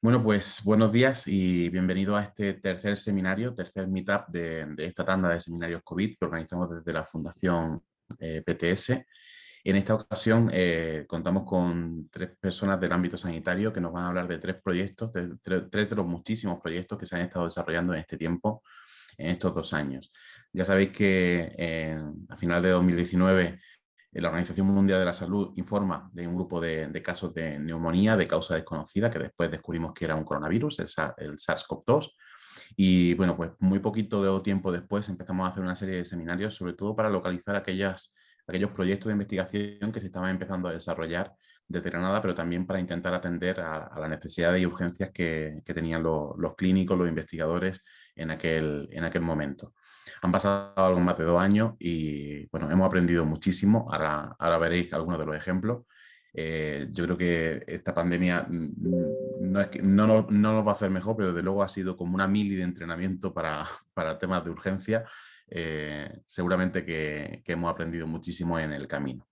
Bueno, pues buenos días y bienvenido a este tercer seminario, tercer meetup de, esta tanda de seminarios COVID que organizamos desde la Fundación eh, PTS. En esta ocasión eh, contamos con tres personas del ámbito sanitario que nos van a hablar de tres proyectos, tres de los muchísimos proyectos que se han estado desarrollando en este tiempo, en estos dos años. Ya sabéis que eh, a final de 2019 la Organización Mundial de la Salud informa de un grupo de, casos de neumonía de causa desconocida, que después descubrimos que era un coronavirus, el, SARS-CoV-2. Y bueno, pues muy poquito de tiempo después empezamos a hacer una serie de seminarios, sobre todo para localizar aquellos proyectos de investigación que se estaban empezando a desarrollar desde Granada, pero también para intentar atender a, las necesidades y urgencias que, tenían los clínicos, los investigadores en aquel momento. Han pasado algo más de dos años y bueno, hemos aprendido muchísimo, ahora, ahora veréis algunos de los ejemplos. Eh, yo creo que esta pandemia no, es que, no, no, nos va a hacer mejor, pero desde luego ha sido como una mili de entrenamiento para, para temas de urgencia. Eh, seguramente que, hemos aprendido muchísimo en el camino.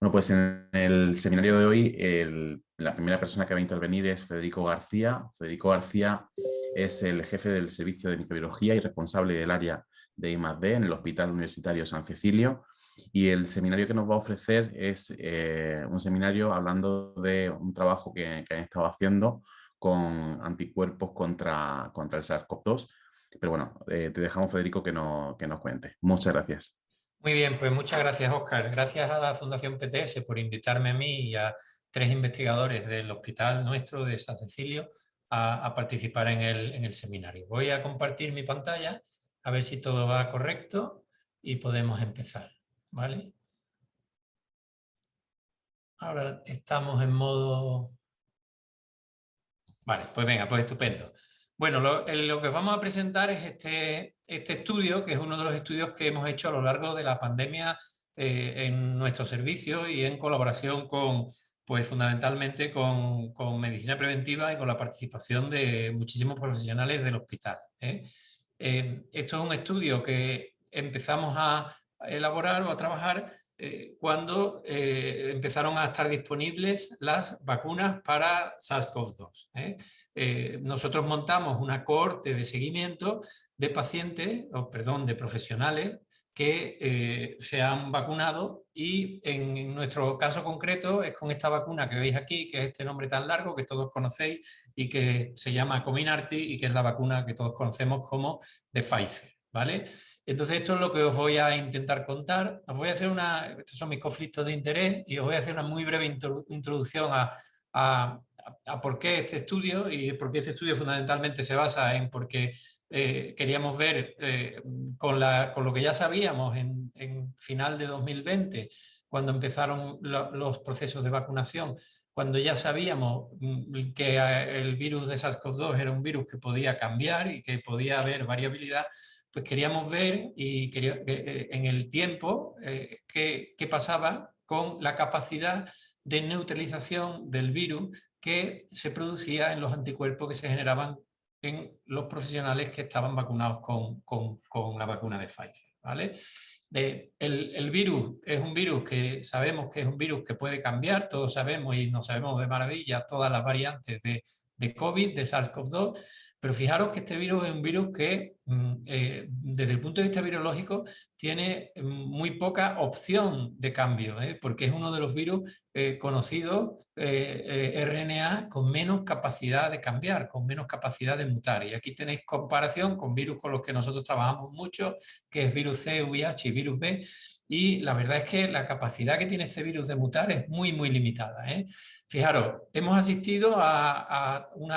Bueno, pues en el seminario de hoy la primera persona que va a intervenir es Federico García. Federico García es el jefe del servicio de microbiología y responsable del área de I+.D. en el Hospital Universitario San Cecilio. Y el seminario que nos va a ofrecer es eh, un seminario hablando de un trabajo que, han estado haciendo con anticuerpos contra, contra el SARS-CoV-2. Pero bueno, eh, te dejamos, Federico, que, no, que nos cuente. Muchas gracias. Muy bien, pues muchas gracias, Oscar. Gracias a la Fundación PTS por invitarme a mí y a tres investigadores del hospital nuestro de San Cecilio a, participar en el, en el, seminario. Voy a compartir mi pantalla a ver si todo va correcto y podemos empezar. ¿vale? Ahora estamos en modo... Vale, pues venga, pues estupendo. Bueno, lo, que vamos a presentar es este, este estudio, que es uno de los estudios que hemos hecho a lo largo de la pandemia eh, en nuestro servicio y en colaboración con, pues fundamentalmente con, con, medicina preventiva y con la participación de muchísimos profesionales del hospital. ¿eh? Eh, esto es un estudio que empezamos a elaborar o a trabajar eh, cuando eh, empezaron a estar disponibles las vacunas para SARS-CoV-2. nosotros montamos una cohorte de seguimiento de pacientes, o perdón, de profesionales que eh, se han vacunado y en nuestro caso concreto es con esta vacuna que veis aquí, que es este nombre tan largo que todos conocéis y que se llama Comirnaty y que es la vacuna que todos conocemos como de Pfizer. ¿vale? Entonces esto es lo que os voy a intentar contar. Os voy a hacer una, estos son mis conflictos de interés y os voy a hacer una muy breve introducción a, a, por qué este estudio y por qué este estudio fundamentalmente se basa en porque eh, queríamos ver eh, con, lo que ya sabíamos en, en final de 2020, cuando empezaron los procesos de vacunación, cuando ya sabíamos mm, que eh, el virus de SARS-CoV-2 era un virus que podía cambiar y que podía haber variabilidad, pues queríamos ver y quería, en el tiempo qué, qué pasaba con la capacidad de neutralización del virus que se producía en los anticuerpos que se generaban en los profesionales que estaban vacunados con, con, la vacuna de Pfizer. ¿vale? El, el, virus es un virus que sabemos que es un virus que puede cambiar, todos sabemos y no sabemos de maravilla todas las variantes de, de COVID, de SARS-CoV-2, pero fijaros que este virus es un virus que, eh, desde el punto de vista virológico, tiene mm, muy poca opción de cambio, ¿eh? porque es uno de los virus eh, conocidos, RNA, con menos capacidad de cambiar, con menos capacidad de mutar. Y aquí tenéis comparación con virus con los que nosotros trabajamos mucho, que es virus C, VIH y virus B, y la verdad es que la capacidad que tiene este virus de mutar es muy, muy limitada. Fijaros, hemos asistido a, un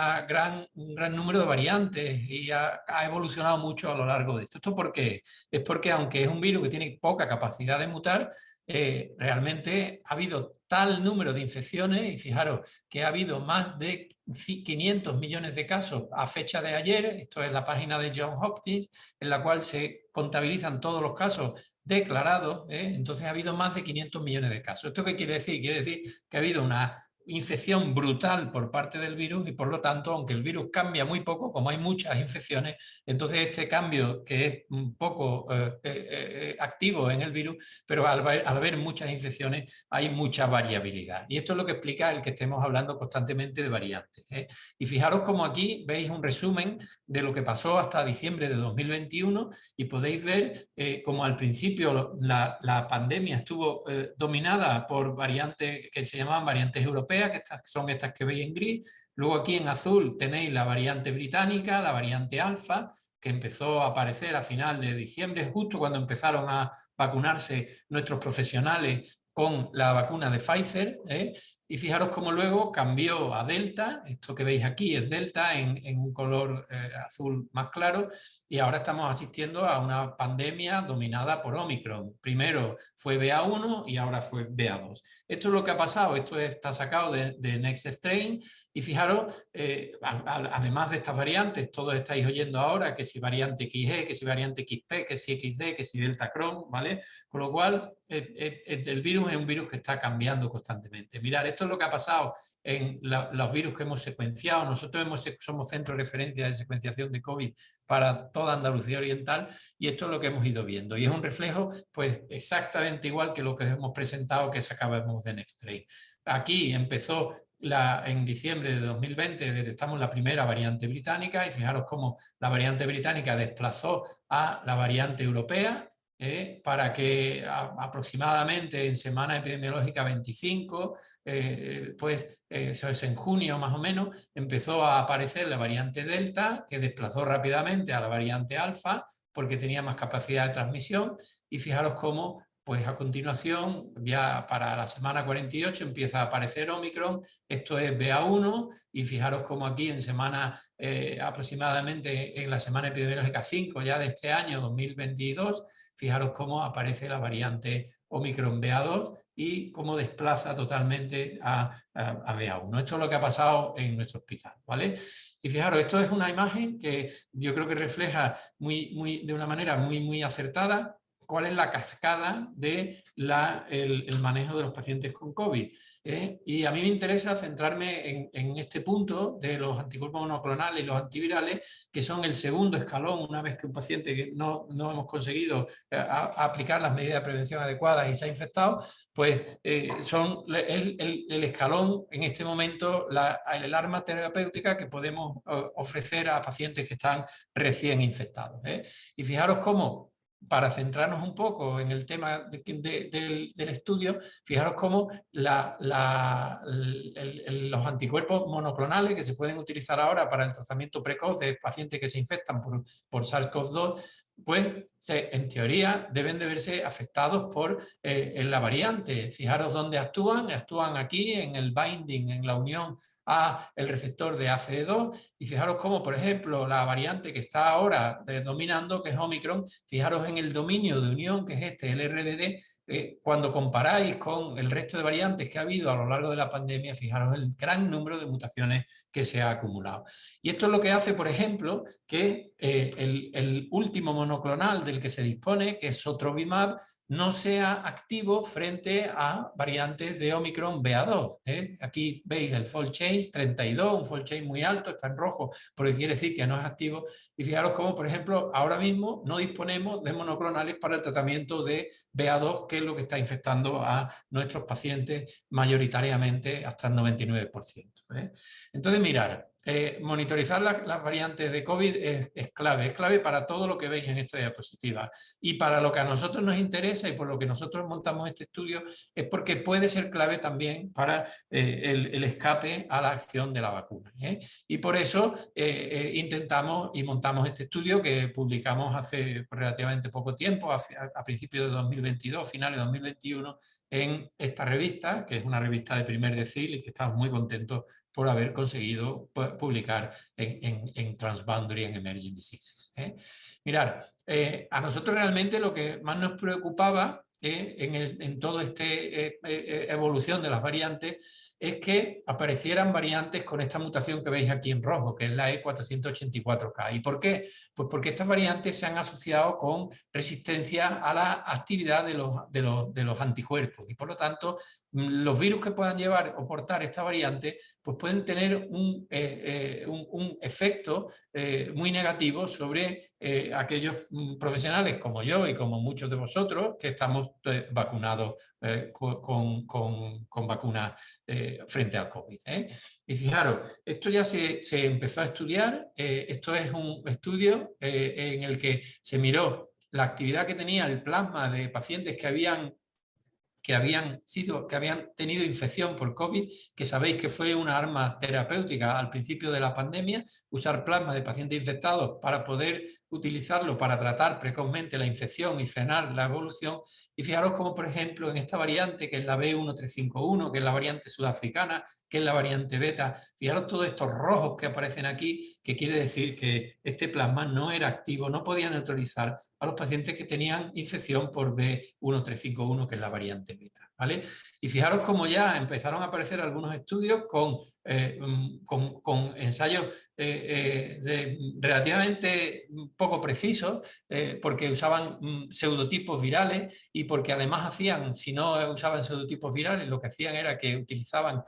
gran número de variantes y ha, evolucionado mucho a lo largo de esto. ¿Esto por qué? Es porque aunque es un virus que tiene poca capacidad de mutar, eh, realmente ha habido tal número de infecciones y fijaros que ha habido más de 500 millones de casos a fecha de ayer, esto es la página de John Hopkins, en la cual se contabilizan todos los casos declarados, ¿eh? entonces ha habido más de 500 millones de casos. ¿Esto qué quiere decir? Quiere decir que ha habido una infección brutal por parte del virus y por lo tanto, aunque el virus cambia muy poco, como hay muchas infecciones, entonces este cambio que es un poco eh, eh, eh, activo en el virus, pero al, haber muchas infecciones hay mucha variabilidad. Y esto es lo que explica el que estemos hablando constantemente de variantes. Y fijaros como aquí veis un resumen de lo que pasó hasta diciembre de 2021 y podéis ver como al principio la, la pandemia estuvo dominada por variantes que se llamaban variantes europeas que son estas que veis en gris. Luego aquí en azul tenéis la variante británica, la variante alfa, que empezó a aparecer a final de diciembre, justo cuando empezaron a vacunarse nuestros profesionales con la vacuna de Pfizer. ¿eh? Y fijaros cómo luego cambió a Delta, esto que veis aquí es Delta en, un color eh, azul más claro, y ahora estamos asistiendo a una pandemia dominada por Omicron. Primero fue BA1 y ahora fue BA2. Esto es lo que ha pasado, esto está sacado de, de Next Strain, y fijaros, eh, además de estas variantes, todos estáis oyendo ahora que si variante XG, que si variante XP, que si XD, que si Delta Cron, ¿vale? Con lo cual, el virus es un virus que está cambiando constantemente. Mirar, esto es lo que ha pasado en los virus que hemos secuenciado. Nosotros hemos, somos centro de referencia de secuenciación de COVID para toda Andalucía Oriental y esto es lo que hemos ido viendo. Y es un reflejo pues exactamente igual que lo que hemos presentado que sacábamos de Nextray. Aquí empezó la, en diciembre de 2020 detectamos la primera variante británica y fijaros cómo la variante británica desplazó a la variante europea ¿eh? para que aproximadamente en semana epidemiológica 25, eh, pues eso es en junio más o menos, empezó a aparecer la variante Delta, que desplazó rápidamente a la variante Alfa, porque tenía más capacidad de transmisión, y fijaros cómo pues a continuación, ya para la semana 48 empieza a aparecer Omicron, esto es BA1 y fijaros como aquí en semana eh, aproximadamente en la semana epidemiológica 5 ya de este año 2022, fijaros cómo aparece la variante Omicron BA2 y cómo desplaza totalmente a, a, BA1. Esto es lo que ha pasado en nuestro hospital, ¿vale? Y fijaros, esto es una imagen que yo creo que refleja muy, muy, de una manera muy, muy acertada cuál es la cascada del de el, manejo de los pacientes con COVID. ¿eh? Y a mí me interesa centrarme en, este punto de los anticuerpos monoclonales y los antivirales, que son el segundo escalón una vez que un paciente no, no hemos conseguido eh, aplicar las medidas de prevención adecuadas y se ha infectado, pues eh, son el, el, escalón en este momento, la, el arma terapéutica que podemos ofrecer a pacientes que están recién infectados. Y fijaros cómo para centrarnos un poco en el tema del, estudio, fijaros cómo los anticuerpos monoclonales que se pueden utilizar ahora para el tratamiento precoz de pacientes que se infectan por, por SARS-CoV-2 pues en teoría deben de verse afectados por eh, la variante. Fijaros dónde actúan, actúan aquí en el binding, en la unión a el receptor de ACE2 y fijaros cómo, por ejemplo, la variante que está ahora dominando, que es Omicron, fijaros en el dominio de unión, que es este, el RBD, eh, cuando comparáis con el resto de variantes que ha habido a lo largo de la pandemia, fijaros el gran número de mutaciones que se ha acumulado. Y esto es lo que hace, por ejemplo, que eh, el, último monoclonal del que se dispone, que es Sotrovimab, no sea activo frente a variantes de Omicron BA2. ¿eh? Aquí veis el fold change 32, un fold change muy alto, está en rojo, porque quiere decir que no es activo. Y fijaros cómo, por ejemplo, ahora mismo no disponemos de monoclonales para el tratamiento de BA2, que es lo que está infectando a nuestros pacientes mayoritariamente hasta el 99%. ¿eh? Entonces, mirar, eh, monitorizar las, variantes de COVID es, clave, es clave para todo lo que veis en esta diapositiva. Y para lo que a nosotros nos interesa y por lo que nosotros montamos este estudio es porque puede ser clave también para eh, el, escape a la acción de la vacuna. ¿eh? Y por eso intentamos y montamos este estudio que publicamos hace relativamente poco tiempo, a, a principios de 2022, finales de 2021, en esta revista, que es una revista de primer decil y que estamos muy contentos por haber conseguido publicar en, en, Transboundary en Emerging Diseases. ¿eh? Mirar, eh, a nosotros realmente lo que más nos preocupaba en, toda esta eh, eh, evolución de las variantes es que aparecieran variantes con esta mutación que veis aquí en rojo, que es la E484K. ¿Y por qué? Pues porque estas variantes se han asociado con resistencia a la actividad de los, de los, de los anticuerpos y por lo tanto los virus que puedan llevar o portar esta variante, pues pueden tener un, eh, eh, un, efecto eh, muy negativo sobre aquellos mm, profesionales como yo y como muchos de vosotros que estamos vacunados con, con, con, vacunas frente al COVID. Y fijaros, esto ya se, se empezó a estudiar, esto es un estudio en el que se miró la actividad que tenía el plasma de pacientes que habían que habían, sido, que habían tenido infección por COVID, que sabéis que fue una arma terapéutica al principio de la pandemia, usar plasma de pacientes infectados para poder utilizarlo para tratar precozmente la infección y frenar la evolución. Y fijaros como, por ejemplo, en esta variante, que es la B1351, que es la variante sudafricana, que es la variante beta, fijaros todos estos rojos que aparecen aquí, que quiere decir que este plasma no era activo, no podía neutralizar a los pacientes que tenían infección por B1351, que es la variante beta. Y fijaros cómo ya empezaron a aparecer algunos estudios con, eh, mm, con, ensayos eh, eh, relativamente poco precisos, porque usaban mm, pseudotipos virales y porque además hacían, si no usaban pseudotipos virales, lo que hacían era que utilizaban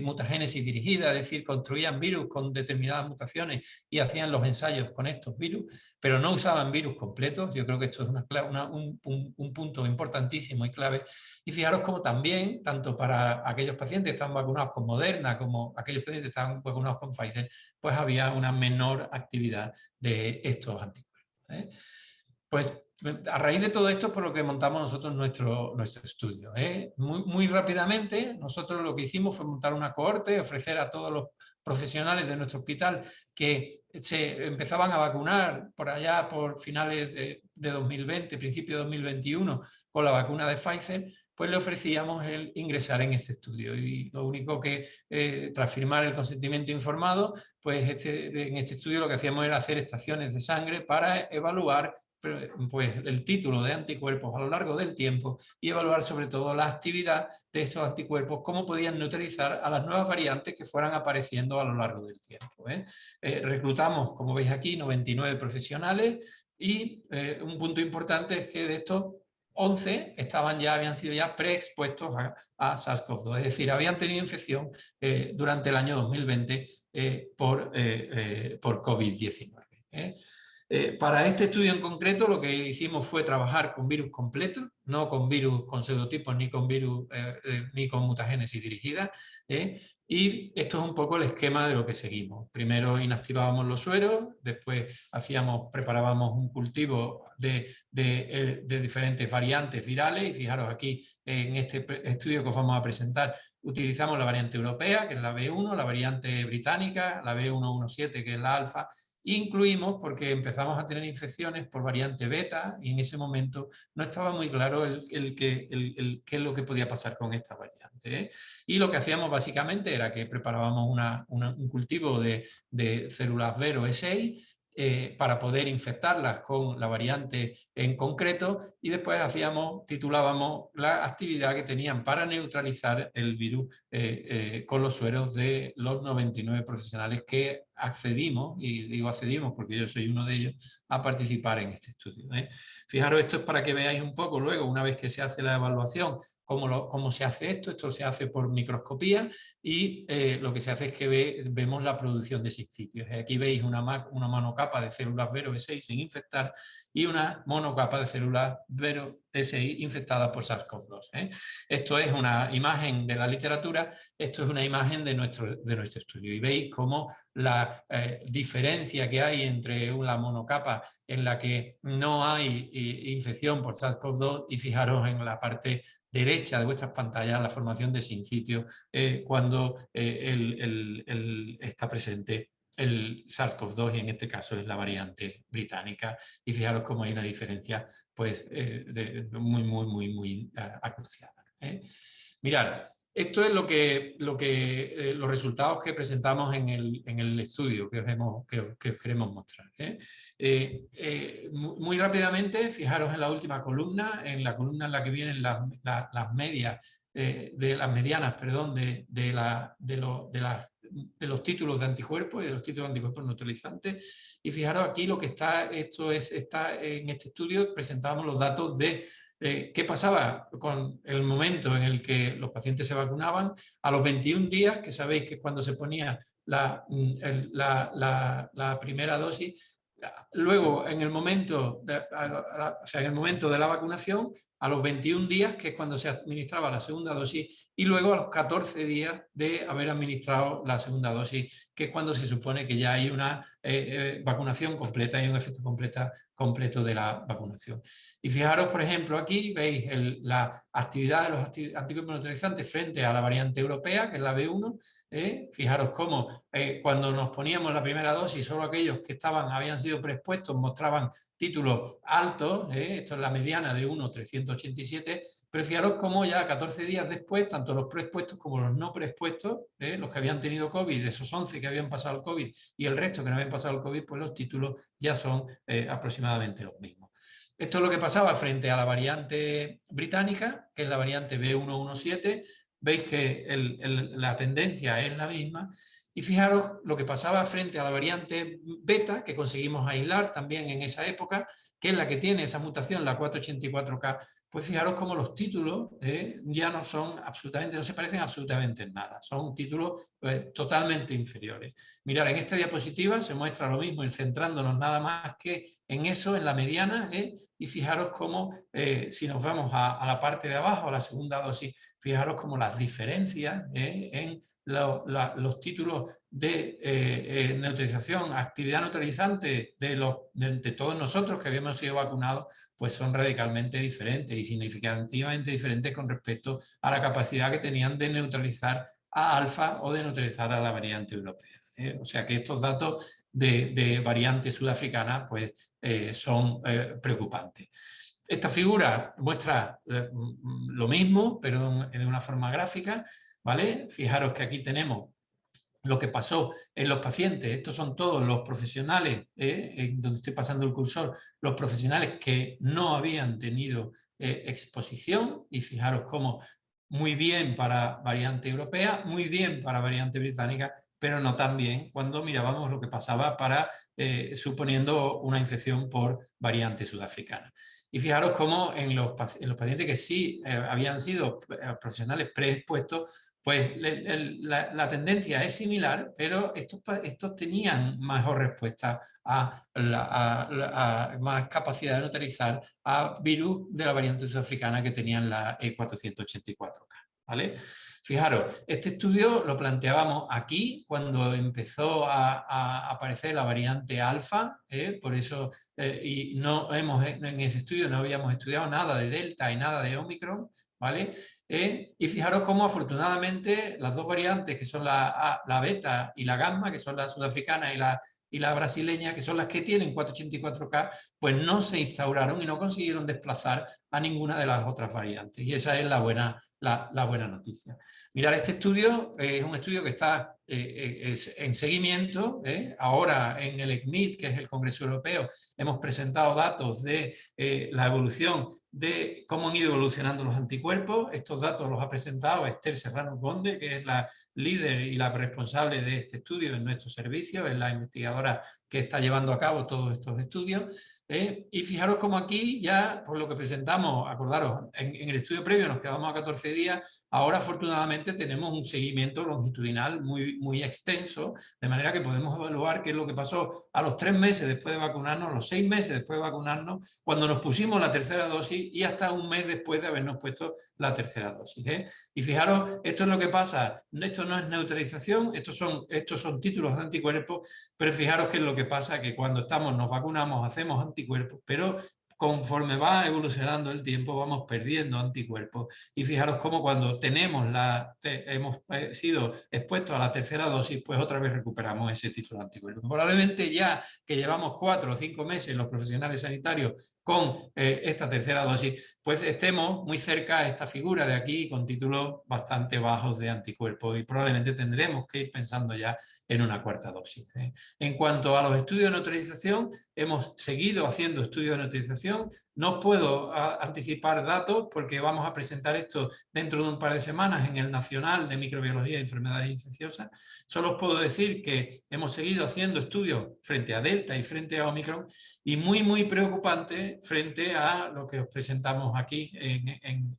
mutagénesis dirigida, es decir, construían virus con determinadas mutaciones y hacían los ensayos con estos virus, pero no usaban virus completos. Yo creo que esto es una, un, un, punto importantísimo y clave. Fijaros como también, tanto para aquellos pacientes que estaban vacunados con Moderna como aquellos pacientes que estaban vacunados con Pfizer, pues había una menor actividad de estos anticuerpos. ¿eh? Pues a raíz de todo esto es por lo que montamos nosotros nuestro, nuestro estudio. ¿eh? Muy, muy rápidamente nosotros lo que hicimos fue montar una cohorte, ofrecer a todos los profesionales de nuestro hospital que se empezaban a vacunar por allá por finales de, de 2020, principio de 2021 con la vacuna de Pfizer, pues le ofrecíamos el ingresar en este estudio. Y lo único que, eh, tras firmar el consentimiento informado, pues este, en este estudio lo que hacíamos era hacer estaciones de sangre para evaluar pues, el título de anticuerpos a lo largo del tiempo y evaluar sobre todo la actividad de esos anticuerpos, cómo podían neutralizar a las nuevas variantes que fueran apareciendo a lo largo del tiempo. ¿eh? Eh, reclutamos, como veis aquí, 99 profesionales y un punto importante es que de estos 11 estaban ya, habían sido ya preexpuestos a, a SARS-CoV-2, es decir, habían tenido infección eh, durante el año 2020 eh, por, eh, por COVID-19. Para este estudio en concreto lo que hicimos fue trabajar con virus completos, no con virus con pseudotipos ni con virus ni con mutagénesis dirigida, y esto es un poco el esquema de lo que seguimos. Primero inactivábamos los sueros, después hacíamos, preparábamos un cultivo de, eh, de, diferentes variantes virales y fijaros aquí en este estudio que os vamos a presentar utilizamos la variante europea, que es la B1, la variante británica, la B117, que es la alfa, Incluimos porque empezamos a tener infecciones por variante beta y en ese momento no estaba muy claro el, el, qué es lo que podía pasar con esta variante. ¿eh? Y lo que hacíamos básicamente era que preparábamos un cultivo de, de células Vero E6 eh, para poder infectarlas con la variante en concreto y después hacíamos, titulábamos la actividad que tenían para neutralizar el virus eh, con los sueros de los 99 profesionales que accedimos, y digo accedimos porque yo soy uno de ellos, a participar en este estudio. ¿eh? Fijaros, esto es para que veáis un poco luego, una vez que se hace la evaluación, cómo, se hace esto. Esto se hace por microscopía y eh, lo que se hace es que vemos la producción de sitios. Aquí veis una, una monocapa de células Vero B6 sin infectar y una monocapa de células Vero SI infectada por SARS-CoV-2. ¿eh? Esto es una imagen de la literatura, esto es una imagen de nuestro, de nuestro estudio. Y veis cómo la eh, diferencia que hay entre una monocapa en la que no hay infección por SARS-CoV-2 y fijaros en la parte derecha de vuestras pantallas la formación de sincitio eh, cuando está presente el SARS-CoV-2 y en este caso es la variante británica y fijaros cómo hay una diferencia pues eh, muy muy muy muy uh, acuciada. ¿eh? Mirar, esto es lo que, lo que, eh, los resultados que presentamos en el, en el estudio que os, que, que os queremos mostrar. muy rápidamente, fijaros en la última columna, en la columna en la que vienen las, las, medias, de las medianas, perdón, de, de, la, de, lo, de las de los títulos de anticuerpos y de los títulos de anticuerpos neutralizantes. Y fijaros aquí lo que está, esto es, está en este estudio, presentamos los datos de eh, ¿qué pasaba con el momento en el que los pacientes se vacunaban? A los 21 días, que sabéis que cuando se ponía la, mm, la primera dosis, luego en el momento o sea, en el momento de la vacunación a los 21 días, que es cuando se administraba la segunda dosis, y luego a los 14 días de haber administrado la segunda dosis, que es cuando se supone que ya hay una eh, eh, vacunación completa y un efecto completo de la vacunación. Y fijaros, por ejemplo, aquí veis la actividad de los anticuerpos frente a la variante europea, que es la B1. ¿eh? Fijaros cómo cuando nos poníamos la primera dosis, solo aquellos que estaban, habían sido preexpuestos mostraban títulos altos, esto es la mediana de 1, 300 87, pero fijaros cómo ya 14 días después, tanto los preexpuestos como los no preexpuestos, ¿eh? los que habían tenido COVID, de esos 11 que habían pasado el COVID y el resto que no habían pasado el COVID, pues los títulos ya son eh, aproximadamente los mismos. Esto es lo que pasaba frente a la variante británica, que es la variante B117. Veis que la tendencia es la misma y fijaros lo que pasaba frente a la variante beta, que conseguimos aislar también en esa época, que es la que tiene esa mutación, la 484K, pues fijaros cómo los títulos eh, ya no son absolutamente, no se parecen absolutamente en nada, son títulos eh, totalmente inferiores. Mirad, en esta diapositiva se muestra lo mismo, y centrándonos nada más que en eso, en la mediana, eh, y fijaros cómo, si nos vamos a, la parte de abajo, a la segunda dosis, fijaros cómo las diferencias en los títulos de neutralización, actividad neutralizante de, los, de todos nosotros que habíamos sido vacunados, pues son radicalmente diferentes y significativamente diferentes con respecto a la capacidad que tenían de neutralizar a alfa o de neutralizar a la variante europea. ¿Eh? O sea que estos datos de, variante sudafricana pues, eh, son eh, preocupantes. Esta figura muestra lo mismo, pero de una forma gráfica. ¿vale? Fijaros que aquí tenemos lo que pasó en los pacientes, estos son todos los profesionales, donde estoy pasando el cursor, los profesionales que no habían tenido exposición, y fijaros cómo muy bien para variante europea, muy bien para variante británica, pero no tan bien cuando mirábamos lo que pasaba para, eh, suponiendo una infección por variante sudafricana. Y fijaros cómo en los, en los pacientes que sí habían sido profesionales preexpuestos, pues la, tendencia es similar, pero estos, estos tenían mejor respuesta a, más capacidad de neutralizar a virus de la variante sudafricana que tenían la E484K. ¿vale? Fijaros, este estudio lo planteábamos aquí cuando empezó a, aparecer la variante alfa, ¿eh? por eso eh, y no hemos, en ese estudio no habíamos estudiado nada de delta y nada de omicron, ¿vale? ¿eh? y fijaros cómo afortunadamente las dos variantes, que son la, la beta y la gamma, que son la sudafricana y la, y la brasileña, que son las que tienen 484K, pues no se instauraron y no consiguieron desplazar a ninguna de las otras variantes. Y esa es la buena, la, buena noticia. Mirar, este estudio es un estudio que está eh, eh, en seguimiento. Ahora en el ECMID, que es el Congreso Europeo, hemos presentado datos de la evolución de cómo han ido evolucionando los anticuerpos. Estos datos los ha presentado Esther Serrano Conde, que es la líder y la responsable de este estudio en nuestro servicio, es la investigadora que está llevando a cabo todos estos estudios. ¿Eh? Y fijaros como aquí ya, por lo que presentamos, acordaros, en, el estudio previo nos quedamos a 14 días, ahora afortunadamente tenemos un seguimiento longitudinal muy, muy extenso, de manera que podemos evaluar qué es lo que pasó a los tres meses después de vacunarnos, los seis meses después de vacunarnos, cuando nos pusimos la tercera dosis y hasta un mes después de habernos puesto la tercera dosis. ¿eh? Y fijaros, esto es lo que pasa, esto no es neutralización, estos son, estos son títulos de anticuerpos, pero fijaros qué es lo que pasa, que cuando estamos, nos vacunamos, hacemos anticuerpos, pero conforme va evolucionando el tiempo vamos perdiendo anticuerpos y fijaros cómo cuando tenemos la, hemos eh, sido expuestos a la tercera dosis pues otra vez recuperamos ese título de anticuerpos. Probablemente ya que llevamos cuatro o cinco meses los profesionales sanitarios con eh, esta tercera dosis pues estemos muy cerca a esta figura de aquí con títulos bastante bajos de anticuerpos y probablemente tendremos que ir pensando ya en una cuarta dosis. ¿eh? En cuanto a los estudios de neutralización, hemos seguido haciendo estudios de neutralización, no puedo anticipar datos porque vamos a presentar esto dentro de un par de semanas en el Nacional de Microbiología y Enfermedades Infecciosas. Solo os puedo decir que hemos seguido haciendo estudios frente a Delta y frente a Omicron y muy muy preocupante frente a lo que os presentamos aquí. En,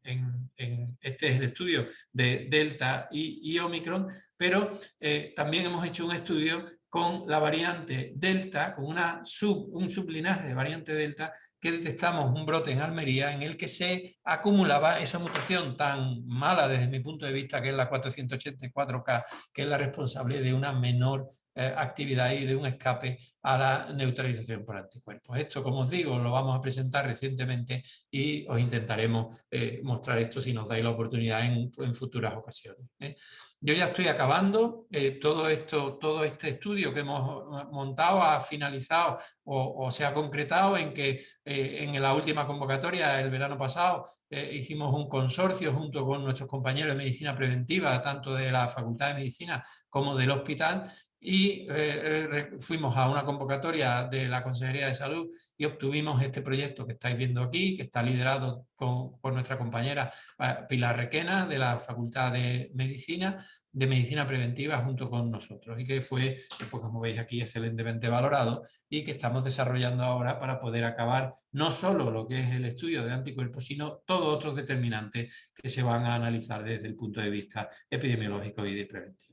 este es el estudio de Delta y, Omicron, pero eh, también hemos hecho un estudio con la variante Delta, con un sublinaje de variante Delta, que detectamos un brote en Almería en el que se acumulaba esa mutación tan mala desde mi punto de vista, que es la 484K, que es la responsable de una menor eh, actividad y de un escape a la neutralización por anticuerpos. Esto, como os digo, lo vamos a presentar recientemente y os intentaremos eh, mostrar esto si nos dais la oportunidad en, futuras ocasiones. ¿eh? Yo ya estoy acabando, todo, esto, todo este estudio que hemos montado ha finalizado o, se ha concretado en que en la última convocatoria, el verano pasado, hicimos un consorcio junto con nuestros compañeros de medicina preventiva, tanto de la Facultad de Medicina como del hospital, y eh, eh, fuimos a una convocatoria de la Consejería de Salud y obtuvimos este proyecto que estáis viendo aquí, que está liderado por nuestra compañera eh, Pilar Requena de la Facultad de Medicina, de Medicina Preventiva junto con nosotros y que fue, pues como veis aquí, excelentemente valorado y que estamos desarrollando ahora para poder acabar no solo lo que es el estudio de anticuerpos, sino todos otros determinantes que se van a analizar desde el punto de vista epidemiológico y de preventivo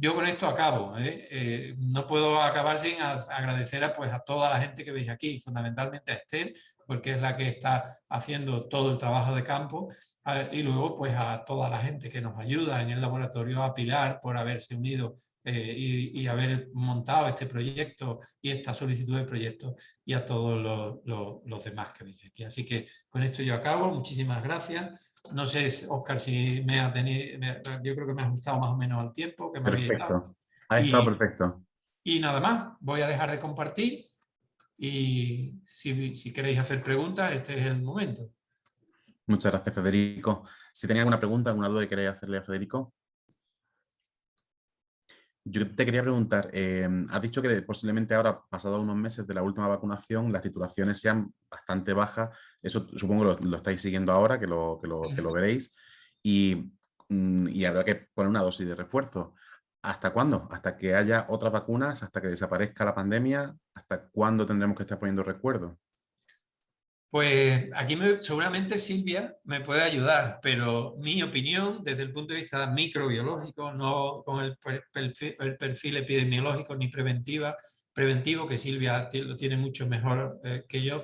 yo con esto acabo. ¿eh? Eh, no puedo acabar sin agradecer a, pues, a toda la gente que veis aquí, fundamentalmente a Esther, porque es la que está haciendo todo el trabajo de campo, y luego pues a toda la gente que nos ayuda en el laboratorio, a Pilar por haberse unido eh, y, haber montado este proyecto y esta solicitud de proyecto, y a todos los, los demás que veis aquí. Así que con esto yo acabo. Muchísimas gracias. No sé, Oscar, si me ha tenido, yo creo que me ha gustado más o menos al tiempo que me Perfecto, ha estado perfecto. Y nada más, voy a dejar de compartir y si, si queréis hacer preguntas, este es el momento. Muchas gracias, Federico. Si tenéis alguna pregunta, alguna duda que queréis hacerle a Federico. Yo te quería preguntar, em, has dicho que posiblemente ahora, pasados unos meses de la última vacunación, las titulaciones sean bastante bajas. Eso supongo que lo, estáis siguiendo ahora, que lo, que lo, veréis. Y, mm, y, habrá que poner una dosis de refuerzo. ¿Hasta cuándo? ¿Hasta que haya otras vacunas? ¿Hasta que desaparezca la pandemia? ¿Hasta cuándo tendremos que estar poniendo recuerdo? Pues aquí seguramente Silvia me puede ayudar, pero mi opinión desde el punto de vista microbiológico, no con el perfil, epidemiológico ni preventiva, preventivo, que Silvia lo tiene mucho mejor eh, que yo,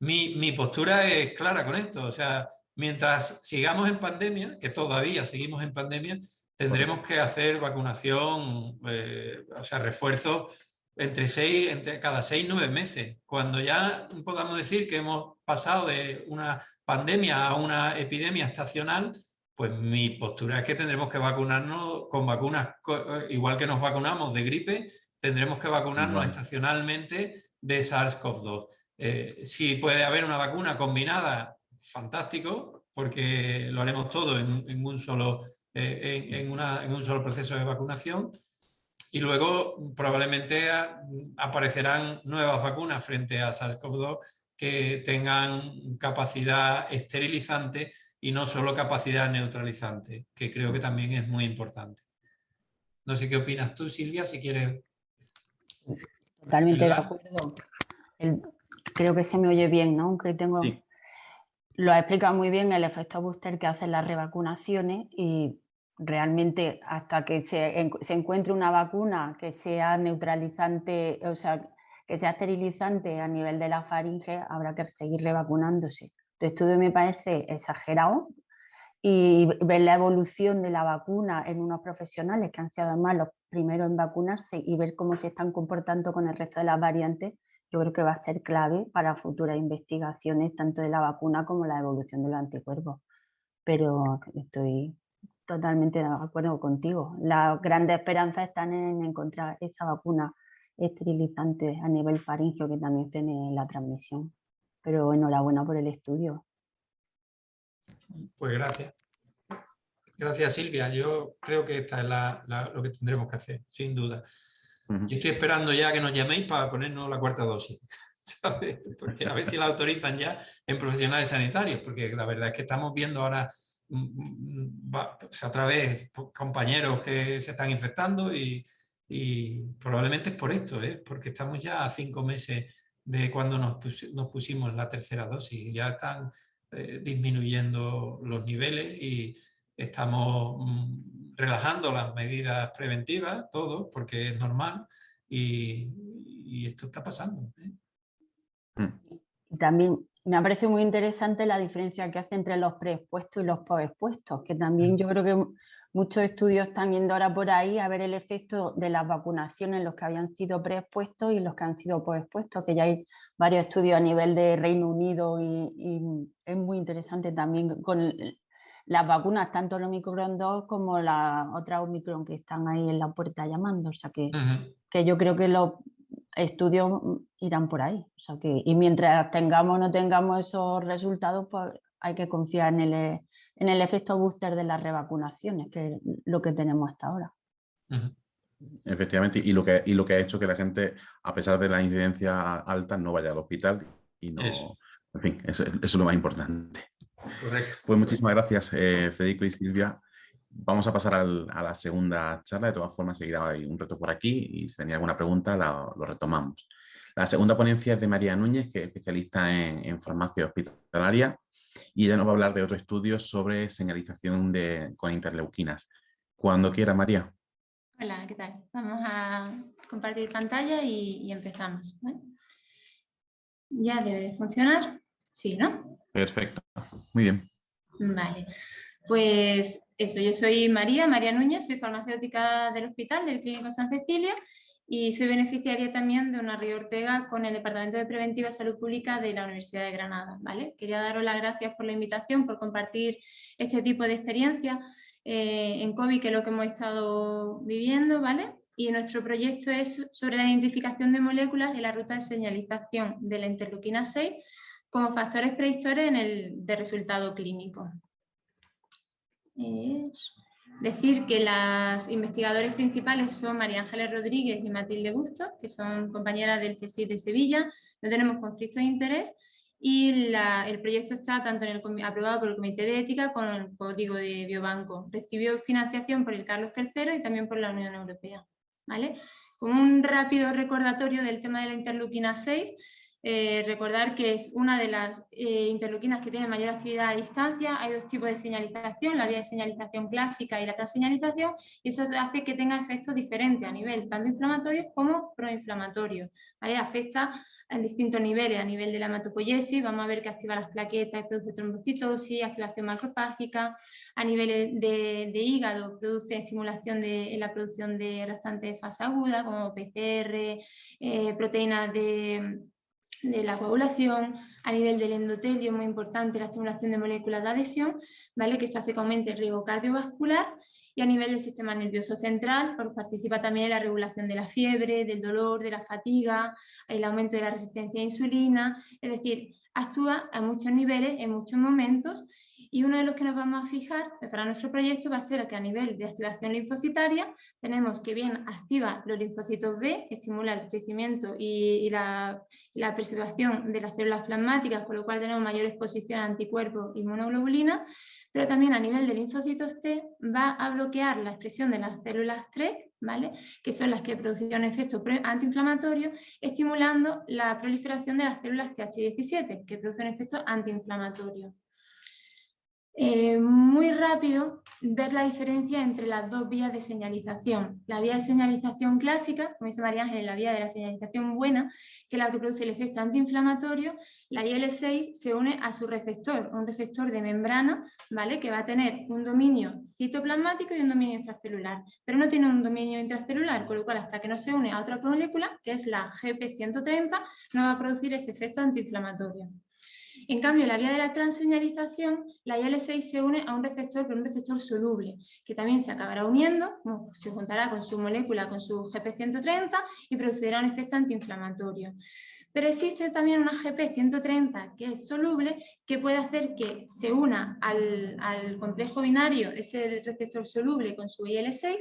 mi, mi, postura es clara con esto. O sea, mientras sigamos en pandemia, que todavía seguimos en pandemia, tendremos que hacer vacunación, eh, o sea, refuerzo entre, seis, entre cada seis, nueve meses. Cuando ya podamos decir que hemos pasado de una pandemia a una epidemia estacional, pues mi postura es que tendremos que vacunarnos con vacunas, eh, igual que nos vacunamos de gripe, tendremos que vacunarnos estacionalmente de SARS-CoV-2. Eh, si puede haber una vacuna combinada, fantástico, porque lo haremos todo en, un, solo, eh, en, en un solo proceso de vacunación, y luego probablemente aparecerán nuevas vacunas frente a SARS-CoV-2 que tengan capacidad esterilizante y no solo capacidad neutralizante, que creo que también es muy importante. No sé qué opinas tú, Silvia, si quieres... Totalmente de acuerdo. creo que se me oye bien, ¿no? Aunque tengo... Lo ha explicado muy bien el efecto booster que hacen las revacunaciones y realmente hasta que se, encuentre una vacuna que sea neutralizante, o sea, que sea esterilizante a nivel de la faringe, habrá que seguir revacunándose. Tu estudio me parece exagerado y ver la evolución de la vacuna en unos profesionales que han sido además los primeros en vacunarse y ver cómo se están comportando con el resto de las variantes, yo creo que va a ser clave para futuras investigaciones tanto de la vacuna como la evolución de los anticuerpos. Pero estoy Totalmente de acuerdo contigo. Las grandes esperanzas están en encontrar esa vacuna esterilizante a nivel faringio que también tiene la transmisión. Pero enhorabuena por el estudio. Pues gracias. Gracias Silvia. Yo creo que esta es lo que tendremos que hacer, sin duda. Yo estoy esperando ya que nos llaméis para ponernos la cuarta dosis. Porque a ver si la autorizan ya en profesionales sanitarios, porque la verdad es que estamos viendo ahora Mm, a través de compañeros que se están infectando y, probablemente es por esto, ¿eh? porque estamos ya a cinco meses de cuando nos, pusimos la tercera dosis. Ya están eh, disminuyendo los niveles y estamos mm, relajando las medidas preventivas, todo, porque es normal y, esto está pasando. ¿eh? Mm. También me ha parecido muy interesante la diferencia que hace entre los preexpuestos y los postexpuestos, que también mm. yo creo que muchos estudios están yendo ahora por ahí a ver el efecto de las vacunaciones, los que habían sido preexpuestos y los que han sido postexpuestos, que ya hay varios estudios a nivel de Reino Unido y, es muy interesante también con las vacunas, tanto el Omicron 2 como la otra Omicron que están ahí en la puerta llamando, o sea que, que yo creo que los estudios irán por ahí. O sea que, y mientras tengamos o no tengamos esos resultados, pues hay que confiar en el, en el efecto booster de las revacunaciones, que es lo que tenemos hasta ahora. Efectivamente, y lo, que, y lo que ha hecho que la gente, a pesar de la incidencia alta, no vaya al hospital y no... En fin, eso, es lo más importante. Correcto. Pues muchísimas gracias, eh, Federico y Silvia. Vamos a pasar a la segunda charla, de todas formas seguirá hay un reto por aquí y si tenía alguna pregunta lo retomamos. La segunda ponencia es de María Núñez, que es especialista en, farmacia hospitalaria y ella nos va a hablar de otro estudio sobre señalización de, con interleuquinas. Cuando quiera, María. Hola, ¿qué tal? Vamos a compartir pantalla y, empezamos. Ya debe de funcionar. Sí, ¿no? Perfecto. Muy bien. Vale. Pues eso, yo soy María, María Núñez, soy farmacéutica del hospital del Clínico San Cecilia y soy beneficiaria también de una Río Ortega con el Departamento de Preventiva Salud Pública de la Universidad de Granada. ¿vale? Quería daros las gracias por la invitación, por compartir este tipo de experiencia eh, en COVID, que es lo que hemos estado viviendo, ¿vale? Y nuestro proyecto es sobre la identificación de moléculas de la ruta de señalización de la interleuquina 6 como factores predictores en el, de resultado clínico es decir que las investigadores principales son María Ángeles Rodríguez y Matilde Bustos, que son compañeras del CSIC de Sevilla, no tenemos conflicto de interés y el proyecto está tanto en el, aprobado por el Comité de Ética como el Código de Biobanco. Recibió financiación por el Carlos III y también por la Unión Europea. ¿vale? Como un rápido recordatorio del tema de la interleuquina 6, eh, recordar que es una de las eh, que tiene mayor actividad a distancia. Hay dos tipos de señalización, la vía de señalización clásica y la transseñalización, y eso hace que tenga efectos diferentes a nivel tanto inflamatorio como proinflamatorio. Afecta en distintos niveles, a nivel de la hematopoiesis, vamos a ver que activa las plaquetas y produce trombocitosis, activación macrofágica, a nivel de, hígado produce estimulación de la producción de restantes de fase aguda, como PCR, eh, proteínas de de la coagulación, a nivel del endotelio, muy importante la estimulación de moléculas de adhesión, ¿vale? que esto hace que aumente el riesgo cardiovascular, y a nivel del sistema nervioso central, pues participa también en la regulación de la fiebre, del dolor, de la fatiga, el aumento de la resistencia a insulina, es decir, actúa a muchos niveles, en muchos momentos, y uno de los que nos vamos a fijar para nuestro proyecto va a ser que a nivel de activación linfocitaria tenemos que bien activa los linfocitos B, estimula el crecimiento y, la, preservación de las células plasmáticas, con lo cual tenemos mayor exposición a anticuerpos y monoglobulina, pero también a nivel de linfocitos T va a bloquear la expresión de las células 3, ¿vale? que son las que producen un efecto antiinflamatorio, estimulando la proliferación de las células TH17, que producen efecto antiinflamatorio. Eh, muy rápido ver la diferencia entre las dos vías de señalización. La vía de señalización clásica, como dice María Ángel, la vía de la señalización buena, que es la que produce el efecto antiinflamatorio, la IL-6 se une a su receptor, un receptor de membrana, ¿vale? que va a tener un dominio citoplasmático y un dominio intracelular, pero no tiene un dominio intracelular, con lo cual hasta que no se une a otra molécula, que es la GP130, no va a producir ese efecto antiinflamatorio. En cambio, la vía de la transseñalización, la IL-6 se une a un receptor, pero un receptor soluble, que también se acabará uniendo, se juntará con su molécula, con su GP130 y producirá un efecto antiinflamatorio. Pero existe también una GP130 que es soluble, que puede hacer que se una al, al complejo binario, ese receptor soluble con su IL-6,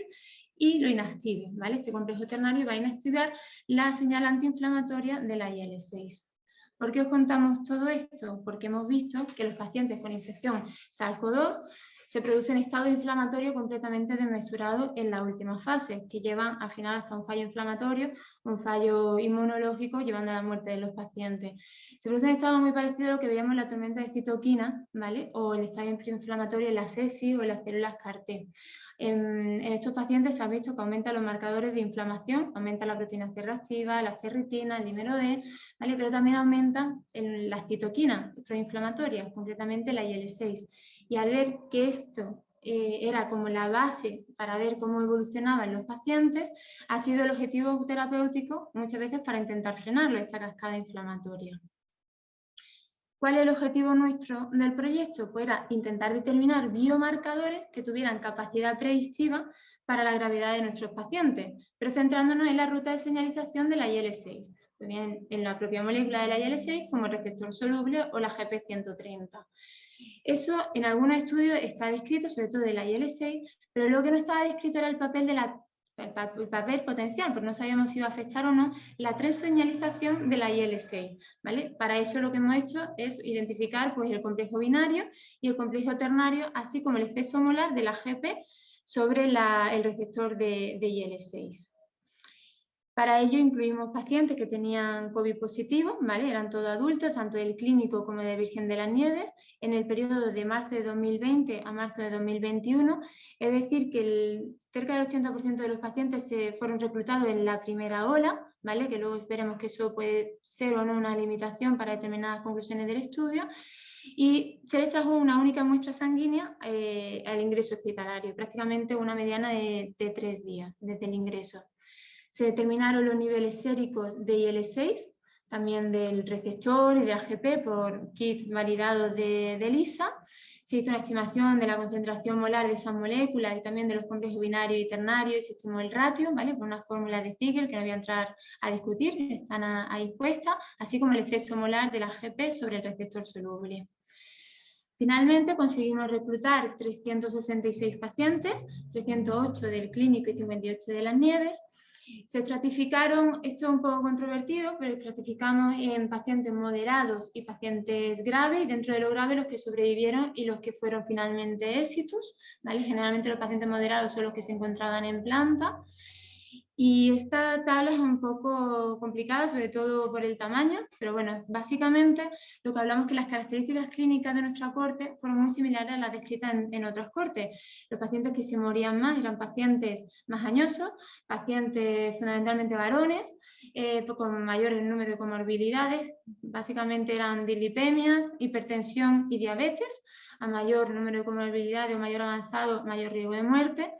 y lo inactive. ¿vale? Este complejo ternario va a inactivar la señal antiinflamatoria de la IL-6. ¿Por qué os contamos todo esto? Porque hemos visto que los pacientes con infección SARS-CoV-2 se produce un estado inflamatorio completamente desmesurado en la última fase, que llevan al final hasta un fallo inflamatorio, un fallo inmunológico, llevando a la muerte de los pacientes. Se produce un estado muy parecido a lo que veíamos en la tormenta de citoquina, ¿vale? o el estado inflamatorio en la SESI o en las células CAR-T. En, estos pacientes se ha visto que aumentan los marcadores de inflamación, aumenta la proteína C reactiva, la ferritina, el dímero D, ¿vale? pero también aumentan las citoquinas proinflamatorias, concretamente la IL-6. Y al ver que esto eh, era como la base para ver cómo evolucionaban los pacientes, ha sido el objetivo terapéutico muchas veces para intentar frenarlo, esta cascada inflamatoria. ¿Cuál es el objetivo nuestro del proyecto? Pues era intentar determinar biomarcadores que tuvieran capacidad predictiva para la gravedad de nuestros pacientes, pero centrándonos en la ruta de señalización de la IL-6, pues bien en la propia molécula de la IL-6 como el receptor soluble o la GP130. Eso en algunos estudios está descrito, sobre todo de la IL-6, pero lo que no estaba descrito era el papel papel potencial, porque no sabíamos si iba a afectar o no la señalización de la IL-6. ¿vale? Para eso lo que hemos hecho es identificar pues, el complejo binario y el complejo ternario, así como el exceso molar de la GP sobre el receptor de, de IL-6. Para ello incluimos pacientes que tenían COVID positivo, ¿vale? eran todos adultos, tanto del clínico como de Virgen de las Nieves, en el periodo de marzo de 2020 a marzo de 2021, es decir, que el, cerca del 80% de los pacientes se fueron reclutados en la primera ola, ¿vale? que luego esperemos que eso puede ser o no una limitación para determinadas conclusiones del estudio, y se les trajo una única muestra sanguínea eh, al ingreso hospitalario, prácticamente una mediana de, de tres días desde el ingreso. Se determinaron los niveles séricos de IL-6, también del receptor y de AGP por kit validado de, de LISA. Se hizo una estimación de la concentración molar de esas moléculas y también de los complejos binarios y ternarios y se estimó el ratio, ¿vale? Por una fórmula de Sticker que no voy a entrar a discutir, están ahí puestas, así como el exceso molar de la AGP sobre el receptor soluble. Finalmente conseguimos reclutar 366 pacientes, 308 del clínico y 58 de las nieves, se estratificaron, esto es un poco controvertido, pero estratificamos en pacientes moderados y pacientes graves, y dentro de lo grave los que sobrevivieron y los que fueron finalmente éxitos. ¿vale? Generalmente los pacientes moderados son los que se encontraban en planta. Y esta tabla es un poco complicada, sobre todo por el tamaño, pero bueno, básicamente lo que hablamos es que las características clínicas de nuestra corte fueron muy similares a las descritas en, otras cortes. Los pacientes que se morían más eran pacientes más añosos, pacientes fundamentalmente varones, eh, con mayor número de comorbilidades, básicamente eran dilipemias, hipertensión y diabetes, a mayor número de comorbilidades o mayor avanzado, mayor riesgo de muerte,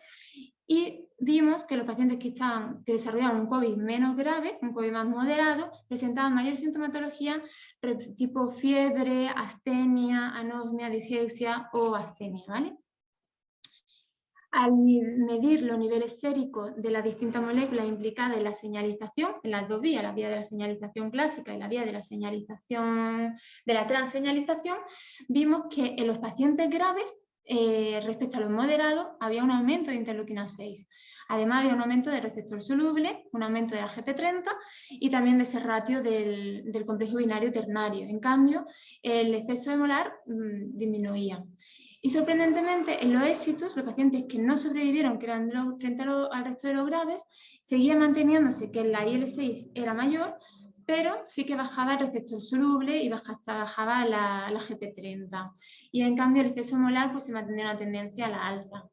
y vimos que los pacientes que, estaban, que desarrollaban un COVID menos grave, un COVID más moderado, presentaban mayor sintomatología tipo fiebre, astenia, anosmia, digeusia o astenia. ¿vale? Al medir los niveles séricos de las distintas moléculas implicadas en la señalización, en las dos vías, la vía de la señalización clásica y la vía de la señalización de la transseñalización, vimos que en los pacientes graves eh, respecto a los moderados, había un aumento de interleuquina 6. Además, había un aumento del receptor soluble, un aumento de la GP30 y también de ese ratio del, complejo binario ternario. En cambio, el exceso de molar mm, disminuía. Y sorprendentemente, en los éxitos, los pacientes que no sobrevivieron, que eran frente al resto de los graves, seguía manteniéndose que la IL-6 era mayor, pero sí que bajaba el receptor soluble y bajaba la, la GP30. Y en cambio el exceso molar pues, se mantenía una tendencia a la alza.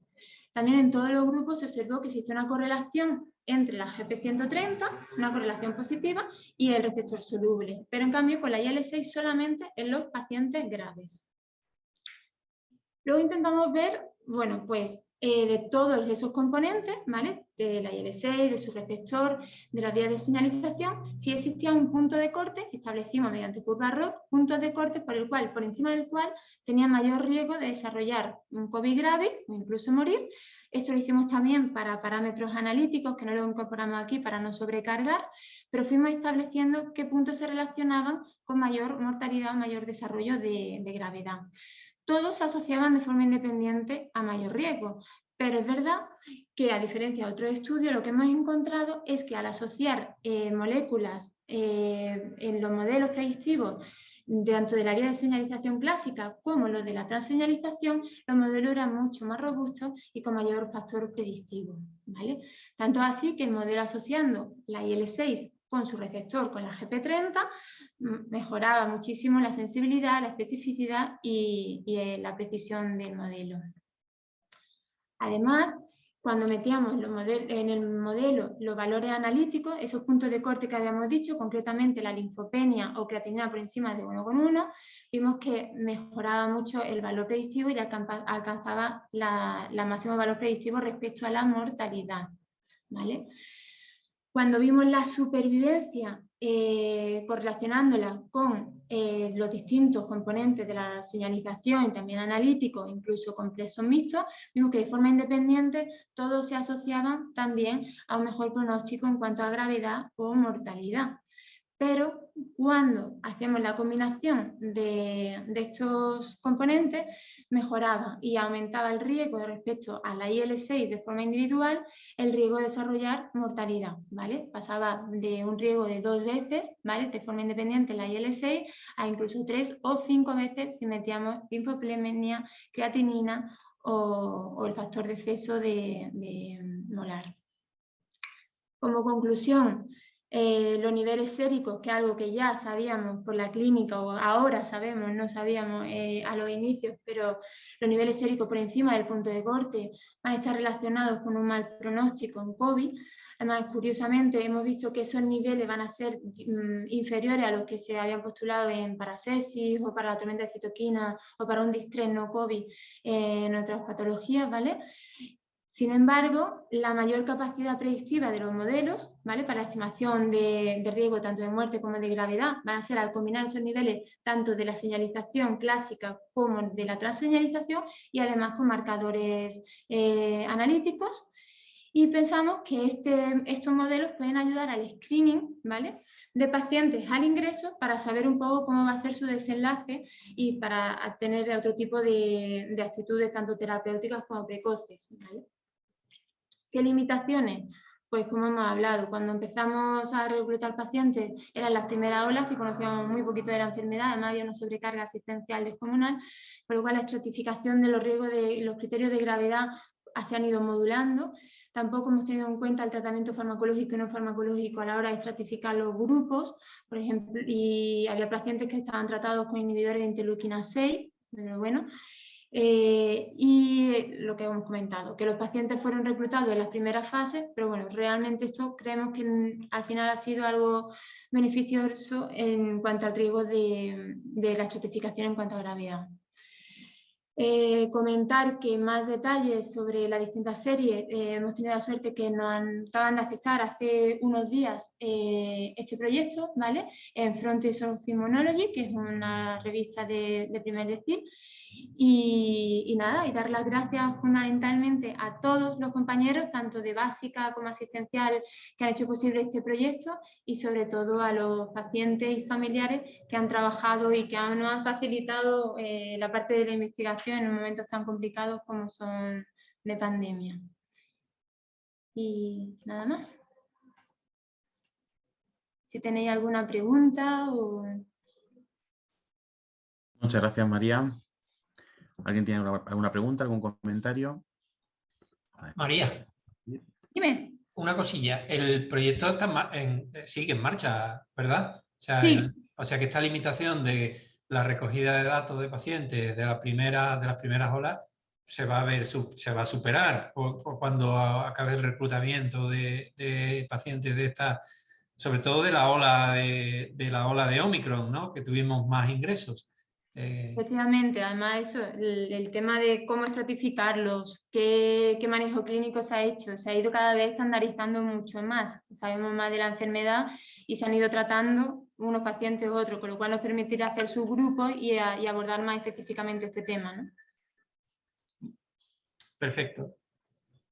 También en todos los grupos se observó que existe una correlación entre la GP130, una correlación positiva, y el receptor soluble, pero en cambio con la IL-6 solamente en los pacientes graves. Luego intentamos ver, bueno, pues eh, de todos esos componentes, ¿vale? de la IL6, de su receptor, de la vía de señalización, si existía un punto de corte, establecimos mediante curva ROC puntos de corte por el cual, por encima del cual tenía mayor riesgo de desarrollar un COVID grave o incluso morir. Esto lo hicimos también para parámetros analíticos, que no lo incorporamos aquí para no sobrecargar, pero fuimos estableciendo qué puntos se relacionaban con mayor mortalidad mayor desarrollo de, de gravedad todos se asociaban de forma independiente a mayor riesgo. Pero es verdad que a diferencia de otros estudios, lo que hemos encontrado es que al asociar eh, moléculas eh, en los modelos predictivos tanto de la vía de señalización clásica como los de la transseñalización, los modelos eran mucho más robustos y con mayor factor predictivo. ¿vale? Tanto así que el modelo asociando la IL6 con su receptor con la GP30 mm, mejoraba muchísimo la sensibilidad, la especificidad y, y la precisión del modelo. Además, cuando metíamos en el modelo los valores analíticos, esos puntos de corte que habíamos dicho, concretamente la linfopenia o creatinina por encima de 1,1, vimos que mejoraba mucho el valor predictivo y alcanzaba la, la máximo valor predictivo respecto a la mortalidad. ¿vale? Cuando vimos la supervivencia eh, correlacionándola con eh, los distintos componentes de la señalización y también analíticos, incluso complejos mixtos, vimos que de forma independiente todos se asociaban también a un mejor pronóstico en cuanto a gravedad o mortalidad. Pero cuando hacemos la combinación de, estos componentes mejoraba y aumentaba el riesgo respecto a la IL6 de forma individual, el riesgo de desarrollar mortalidad, ¿vale? Pasaba de un riesgo de dos veces, ¿vale? De forma independiente la IL6 a incluso tres o cinco veces si metíamos linfoplemia, creatinina o, el factor de exceso de molar. Como conclusión, eh, los niveles séricos, que es algo que ya sabíamos por la clínica o ahora sabemos, no sabíamos eh, a los inicios, pero los niveles séricos por encima del punto de corte van a estar relacionados con un mal pronóstico en COVID. Además, curiosamente, hemos visto que esos niveles van a ser mm, inferiores a los que se habían postulado en paracesis o para la tormenta de citoquina o para un distrés no COVID eh, en otras patologías, ¿vale? Sin embargo, la mayor capacidad predictiva de los modelos ¿vale? para estimación de, riesgo tanto de muerte como de gravedad van a ser al combinar esos niveles tanto de la señalización clásica como de la transseñalización y además con marcadores eh, analíticos. Y pensamos que este, estos modelos pueden ayudar al screening ¿vale? de pacientes al ingreso para saber un poco cómo va a ser su desenlace y para tener otro tipo de, de actitudes tanto terapéuticas como precoces. ¿vale? ¿Qué limitaciones? Pues como hemos hablado, cuando empezamos a reclutar pacientes eran las primeras olas que conocíamos muy poquito de la enfermedad, además había una sobrecarga asistencial descomunal, por lo cual la estratificación de los riesgos de los criterios de gravedad se han ido modulando. Tampoco hemos tenido en cuenta el tratamiento farmacológico y no farmacológico a la hora de estratificar los grupos, por ejemplo, y había pacientes que estaban tratados con inhibidores de interleuquina 6, pero bueno, eh, y lo que hemos comentado, que los pacientes fueron reclutados en las primeras fases, pero bueno, realmente esto creemos que al final ha sido algo beneficioso en cuanto al riesgo de, la estratificación en cuanto a gravedad. Eh, comentar que más detalles sobre las distintas series, eh, hemos tenido la suerte que nos acaban de aceptar hace unos días este proyecto, ¿vale? En Frontiers of Immunology, que es una revista de, de primer decir, y, nada, y dar las gracias fundamentalmente a todos los compañeros, tanto de básica como asistencial, que han hecho posible este proyecto y sobre todo a los pacientes y familiares que han trabajado y que nos han facilitado eh, la parte de la investigación en momentos tan complicados como son de pandemia. Y nada más. Si tenéis alguna pregunta o... Muchas gracias, María. ¿Alguien tiene alguna pregunta, algún comentario? María. Dime. Una cosilla. El proyecto está en, sigue en marcha, ¿verdad? O sea, sí. o sea que esta limitación de la recogida de datos de pacientes de, la primera, de las primeras olas se va a ver se va a superar cuando acabe el reclutamiento de, pacientes de esta sobre todo de la ola de, de, la ola de Omicron, ¿no? que tuvimos más ingresos. Eh, Efectivamente, además eso, el, tema de cómo estratificarlos, qué, qué, manejo clínico se ha hecho, se ha ido cada vez estandarizando mucho más, sabemos más de la enfermedad y se han ido tratando unos pacientes u otros, con lo cual nos permitirá hacer subgrupos y, y abordar más específicamente este tema. ¿no? Perfecto.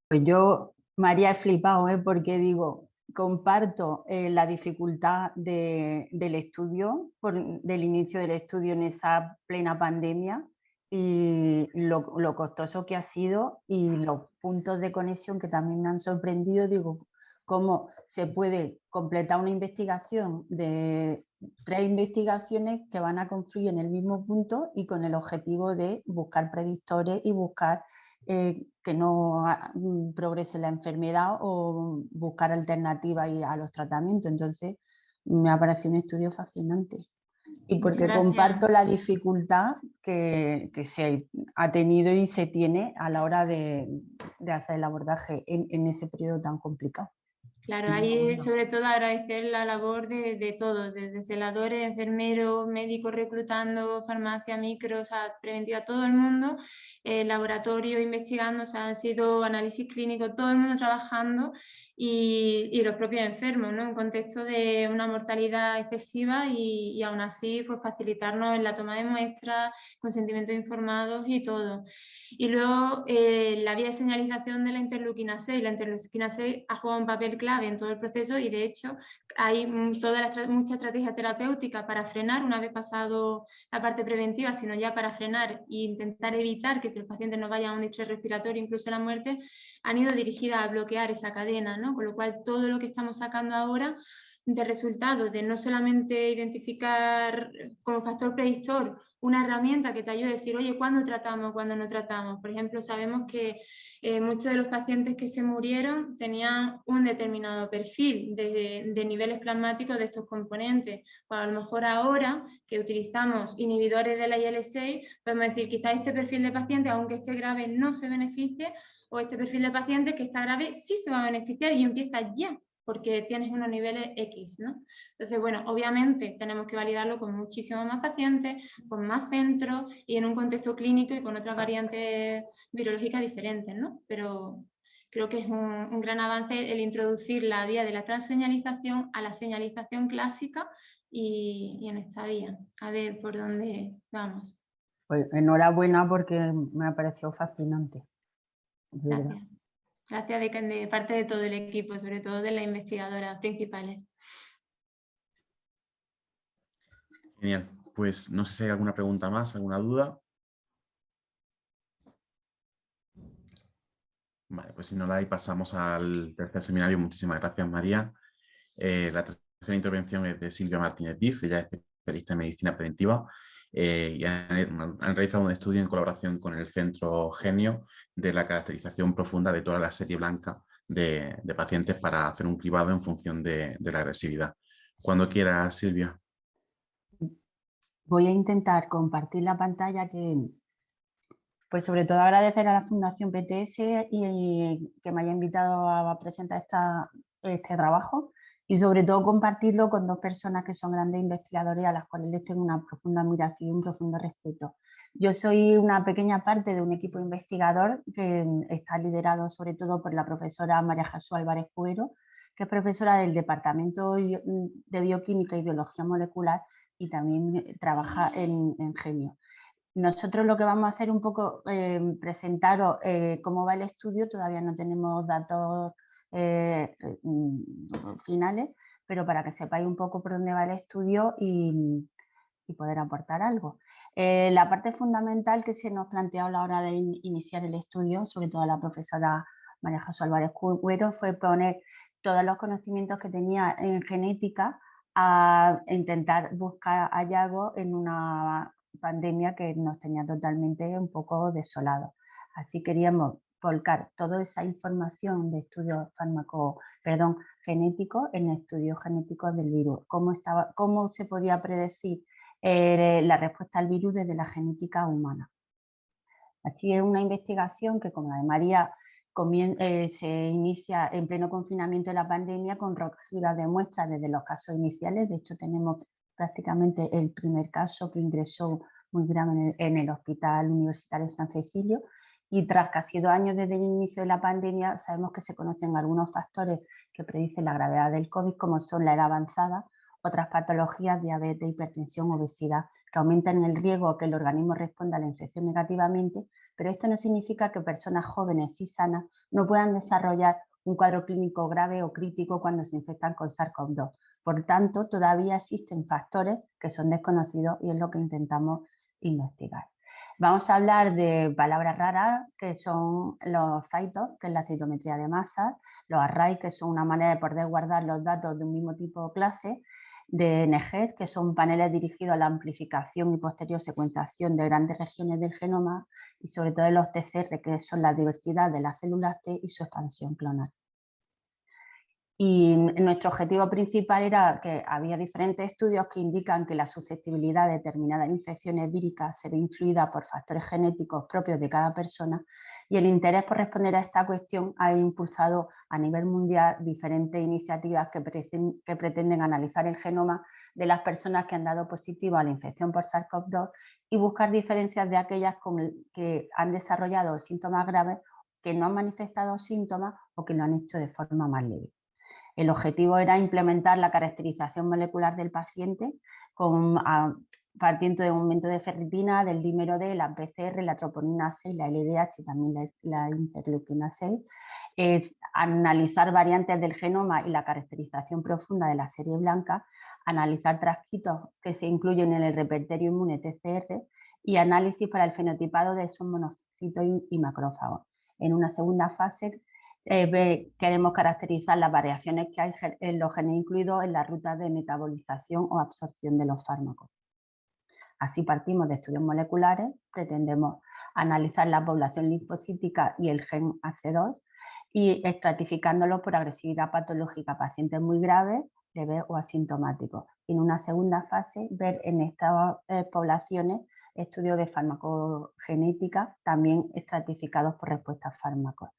Pues yo, María, he flipado, ¿eh? porque digo, comparto eh, la dificultad del estudio, del inicio del estudio en esa plena pandemia y lo, costoso que ha sido y los puntos de conexión que también me han sorprendido, digo, cómo se puede completar una investigación de tres investigaciones que van a confluir en el mismo punto y con el objetivo de buscar predictores y buscar eh, que no mm, progrese la enfermedad o buscar alternativas a los tratamientos. Entonces, me ha parecido un estudio fascinante. Y porque comparto la dificultad que, se ha tenido y se tiene a la hora de, hacer el abordaje en ese periodo tan complicado. Claro, ahí sobre todo agradecer la labor de, todos, desde celadores, enfermeros, médicos reclutando, farmacia, micro, o sea, preventiva, todo el mundo, eh, laboratorio investigando, o sea, han sido análisis clínicos, todo el mundo trabajando y, los propios enfermos, ¿no? En contexto de una mortalidad excesiva y, y aún así pues, facilitarnos en la toma de muestras, consentimientos informados y todo. Y luego eh, la vía de señalización de la interleuquina 6. La interleuquina 6 ha jugado un papel clave en todo el proceso y de hecho hay toda la, mucha estrategia terapéutica para frenar una vez pasado la parte preventiva, sino ya para frenar e intentar evitar que el paciente no vaya a un distrés respiratorio, incluso la muerte, han ido dirigidas a bloquear esa cadena, ¿no? Con lo cual todo lo que estamos sacando ahora de resultados de no solamente identificar como factor predictor una herramienta que te ayude a decir, oye, ¿cuándo tratamos, cuándo no tratamos? Por ejemplo, sabemos que eh, muchos de los pacientes que se murieron tenían un determinado perfil de, niveles plasmáticos de estos componentes. Pues a lo mejor ahora que utilizamos inhibidores de la IL-6, podemos decir, quizás este perfil de paciente, aunque esté grave, no se beneficie, o este perfil de paciente que está grave sí se va a beneficiar y empieza ya porque tienes unos niveles X, ¿no? Entonces, bueno, obviamente tenemos que validarlo con muchísimos más pacientes, con más centros y en un contexto clínico y con otras variantes virológicas diferentes, ¿no? Pero creo que es un, gran avance el introducir la vía de la transseñalización a la señalización clásica y, en esta vía. A ver por dónde vamos. Pues enhorabuena porque me ha parecido fascinante. Gracias. Gracias de, parte de todo el equipo, sobre todo de las investigadoras principales. Genial. Pues no sé si hay alguna pregunta más, alguna duda. Vale, pues si no la hay, pasamos al tercer seminario. Muchísimas gracias, María. Eh, la tercera intervención es de Silvia Martínez Diz, ella es especialista en medicina preventiva eh, y han, realizado un estudio en colaboración con el Centro Genio de la caracterización profunda de toda la serie blanca de, pacientes para hacer un cribado en función de, la agresividad. Cuando quiera, Silvia. Voy a intentar compartir la pantalla que, pues sobre todo agradecer a la Fundación PTS y que me haya invitado a presentar este trabajo y sobre todo compartirlo con dos personas que son grandes investigadores a las cuales les tengo una profunda admiración y un profundo respeto. Yo soy una pequeña parte de un equipo investigador que está liderado sobre todo por la profesora María Jesús Álvarez Cuero, que es profesora del Departamento de Bioquímica y Biología Molecular y también trabaja en, Genio. Nosotros lo que vamos a hacer un poco, eh, presentaros eh, cómo va el estudio, todavía no tenemos datos eh, eh, mm, finales, pero para que sepáis un poco por dónde va el estudio y, poder aportar algo. Eh, la parte fundamental que se nos planteó a la hora de iniciar el estudio, sobre todo la profesora María Jesús Álvarez Cuero, fue poner todos los conocimientos que tenía en genética a intentar buscar hallazgos en una pandemia que nos tenía totalmente un poco desolados. Así queríamos volcar toda esa información de estudios perdón, genéticos en estudios genéticos del virus. Cómo, estaba, cómo se podía predecir eh, la respuesta al virus desde la genética humana. Así es una investigación que, como la de María, eh, se inicia en pleno confinamiento de la pandemia con recogida de muestras desde los casos iniciales. De hecho, tenemos prácticamente el primer caso que ingresó muy grave en el, en el Hospital Universitario San Cecilio y tras casi dos años desde el inicio de la pandemia, sabemos que se conocen algunos factores que predicen la gravedad del COVID, como son la edad avanzada, otras patologías, diabetes, hipertensión, obesidad, que aumentan el riesgo que el organismo responda a la infección negativamente, pero esto no significa que personas jóvenes y sanas no puedan desarrollar un cuadro clínico grave o crítico cuando se infectan con SARS-CoV-2. Por tanto, todavía existen factores que son desconocidos y es lo que intentamos investigar. Vamos a hablar de palabras raras, que son los citos, que es la citometría de masa, los arrays, que son una manera de poder guardar los datos de un mismo tipo de clase, de NGES, que son paneles dirigidos a la amplificación y posterior secuenciación de grandes regiones del genoma y sobre todo de los TCR, que son la diversidad de las células T y su expansión clonal. Y nuestro objetivo principal era que había diferentes estudios que indican que la susceptibilidad de determinadas infecciones víricas se ve influida por factores genéticos propios de cada persona y el interés por responder a esta cuestión ha impulsado a nivel mundial diferentes iniciativas que, pretenden analizar el genoma de las personas que han dado positivo a la infección por SARS-CoV-2 y buscar diferencias de aquellas que han desarrollado síntomas graves, que no han manifestado síntomas o que lo han hecho de forma más leve. El objetivo era implementar la caracterización molecular del paciente con, partiendo de un aumento de ferritina, del dímero D, la PCR, la troponina 6, la LDH y también la, interleuquina 6, es analizar variantes del genoma y la caracterización profunda de la serie blanca, analizar transcritos que se incluyen en el repertorio inmune TCR y análisis para el fenotipado de esos monocitos y macrófagos. En una segunda fase eh, queremos caracterizar las variaciones que hay en los genes incluidos en la ruta de metabolización o absorción de los fármacos. Así partimos de estudios moleculares, pretendemos analizar la población linfocítica y el gen AC2 y estratificándolo por agresividad patológica, pacientes muy graves, leves o asintomáticos. En una segunda fase, ver en estas eh, poblaciones estudios de farmacogenética también estratificados por respuestas fármacos.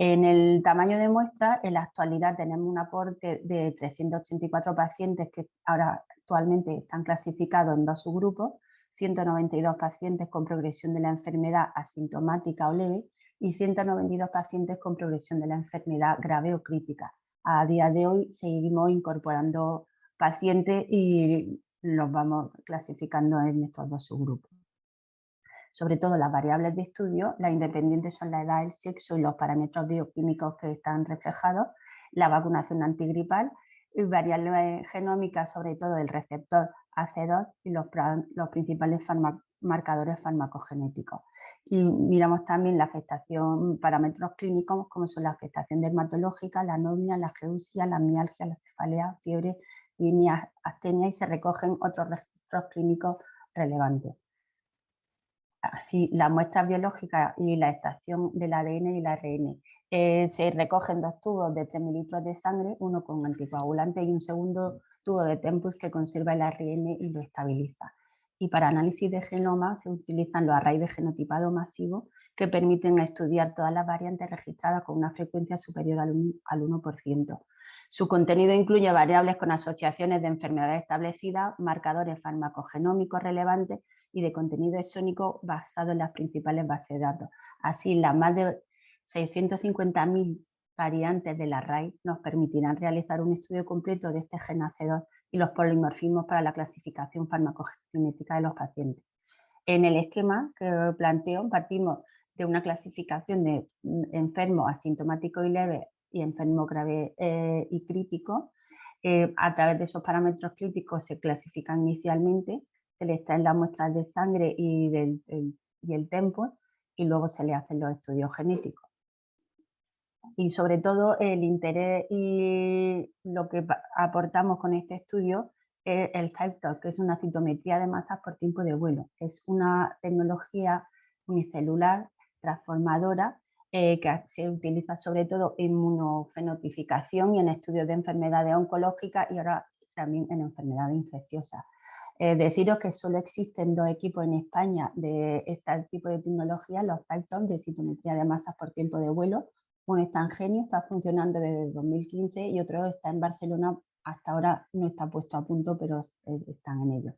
En el tamaño de muestra, en la actualidad tenemos un aporte de 384 pacientes que ahora actualmente están clasificados en dos subgrupos, 192 pacientes con progresión de la enfermedad asintomática o leve y 192 pacientes con progresión de la enfermedad grave o crítica. A día de hoy seguimos incorporando pacientes y los vamos clasificando en estos dos subgrupos sobre todo las variables de estudio, las independientes son la edad, el sexo y los parámetros bioquímicos que están reflejados, la vacunación antigripal y variables genómicas, sobre todo el receptor AC2 y los, principales marcadores farmacogenéticos. Y miramos también la afectación, parámetros clínicos como son la afectación dermatológica, la anomia, la geusia, la mialgia, la cefalea, fiebre y astenia y se recogen otros registros clínicos relevantes así la muestra biológica y la extracción del ADN y el ARN. Eh, se recogen dos tubos de 3 mililitros de sangre, uno con anticoagulante y un segundo tubo de Tempus que conserva el ARN y lo estabiliza. Y para análisis de genoma se utilizan los arrays de genotipado masivo que permiten estudiar todas las variantes registradas con una frecuencia superior al 1%. Su contenido incluye variables con asociaciones de enfermedades establecidas, marcadores farmacogenómicos relevantes y de contenido exónico basado en las principales bases de datos. Así, las más de 650.000 variantes de la RAI nos permitirán realizar un estudio completo de este gen AC2 y los polimorfismos para la clasificación farmacogenética de los pacientes. En el esquema que planteo partimos de una clasificación de enfermo asintomático y leve y enfermo grave eh, y crítico. Eh, a través de esos parámetros críticos se clasifican inicialmente se le extraen las muestras de sangre y, del, el, y el tempo y luego se le hacen los estudios genéticos. Y sobre todo el interés y lo que aportamos con este estudio es el factor, que es una citometría de masas por tiempo de vuelo. Es una tecnología unicelular transformadora eh, que se utiliza sobre todo en inmunofenotificación y en estudios de enfermedades oncológicas y ahora también en enfermedades infecciosas. Eh, deciros que solo existen dos equipos en España de este tipo de tecnología, los Falcon de citometría de masas por tiempo de vuelo. Uno está en Genio, está funcionando desde 2015 y otro está en Barcelona, hasta ahora no está puesto a punto, pero eh, están en ello.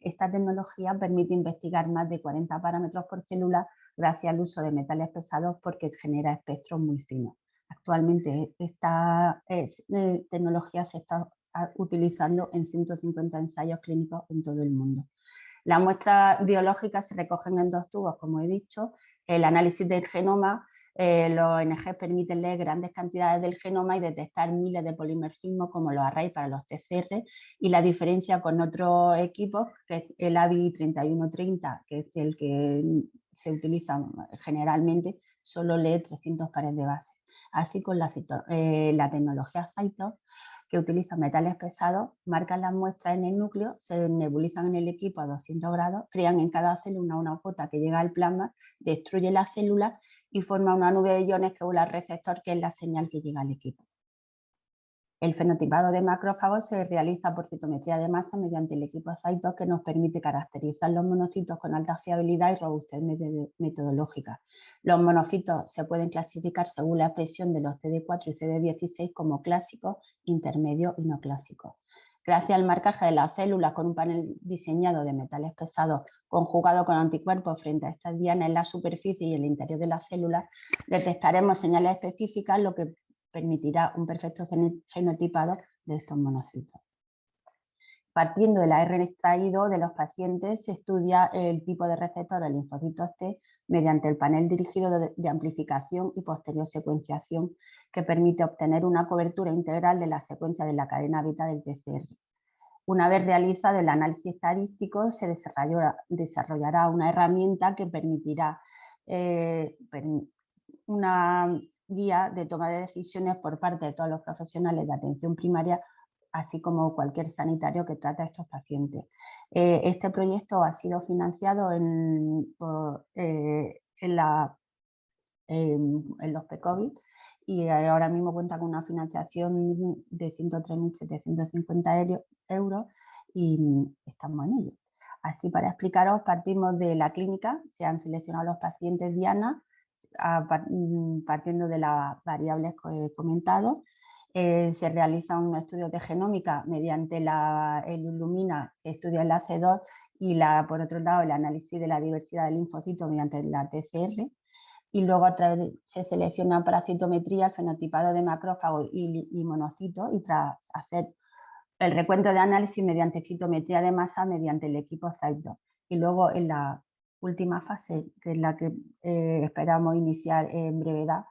esta tecnología permite investigar más de 40 parámetros por célula gracias al uso de metales pesados porque genera espectros muy finos. Actualmente esta eh, tecnología se está utilizando en 150 ensayos clínicos en todo el mundo. Las muestras biológicas se recogen en dos tubos, como he dicho. El análisis del genoma, eh, los ONG permiten leer grandes cantidades del genoma y detectar miles de polimorfismos como los arrays para los TCR y la diferencia con otros equipos, que es el AVI 3130, que es el que se utiliza generalmente, solo lee 300 pares de base. Así con la, eh, la tecnología Phyto que utilizan metales pesados, marcan las muestras en el núcleo, se nebulizan en el equipo a 200 grados, crean en cada célula una gota que llega al plasma, destruye las células y forma una nube de iones que vuela al receptor, que es la señal que llega al equipo. El fenotipado de macrófagos se realiza por citometría de masa mediante el equipo Cytos que nos permite caracterizar los monocitos con alta fiabilidad y robustez metodológica. Los monocitos se pueden clasificar según la expresión de los CD4 y CD16 como clásicos, intermedios y no clásicos. Gracias al marcaje de las células con un panel diseñado de metales pesados conjugado con anticuerpos frente a estas dianas en la superficie y el interior de las células, detectaremos señales específicas, lo que permitirá un perfecto fenotipado de estos monocitos. Partiendo del ARN extraído de los pacientes, se estudia el tipo de receptor de linfocitos T mediante el panel dirigido de, amplificación y posterior secuenciación que permite obtener una cobertura integral de la secuencia de la cadena beta del TCR. Una vez realizado el análisis estadístico, se desarrollará una herramienta que permitirá eh, una guía de toma de decisiones por parte de todos los profesionales de atención primaria, así como cualquier sanitario que trate a estos pacientes. Eh, este proyecto ha sido financiado en, eh, en, la, en, los PECOVID y ahora mismo cuenta con una financiación de 103.750 euros y estamos en ello. Así para explicaros, partimos de la clínica, se han seleccionado los pacientes Diana, Mm, partiendo de las variables que he comentado. Eh, se realiza un estudio de genómica mediante la, el Illumina, estudia el AC2 y la, por otro lado el análisis de la diversidad de linfocitos mediante la TCR. Y luego se selecciona para citometría el fenotipado de macrófagos y, y monocitos y tras hacer el recuento de análisis mediante citometría de masa mediante el equipo Cyto. Y luego en la última fase, que es la que eh, esperamos iniciar en brevedad,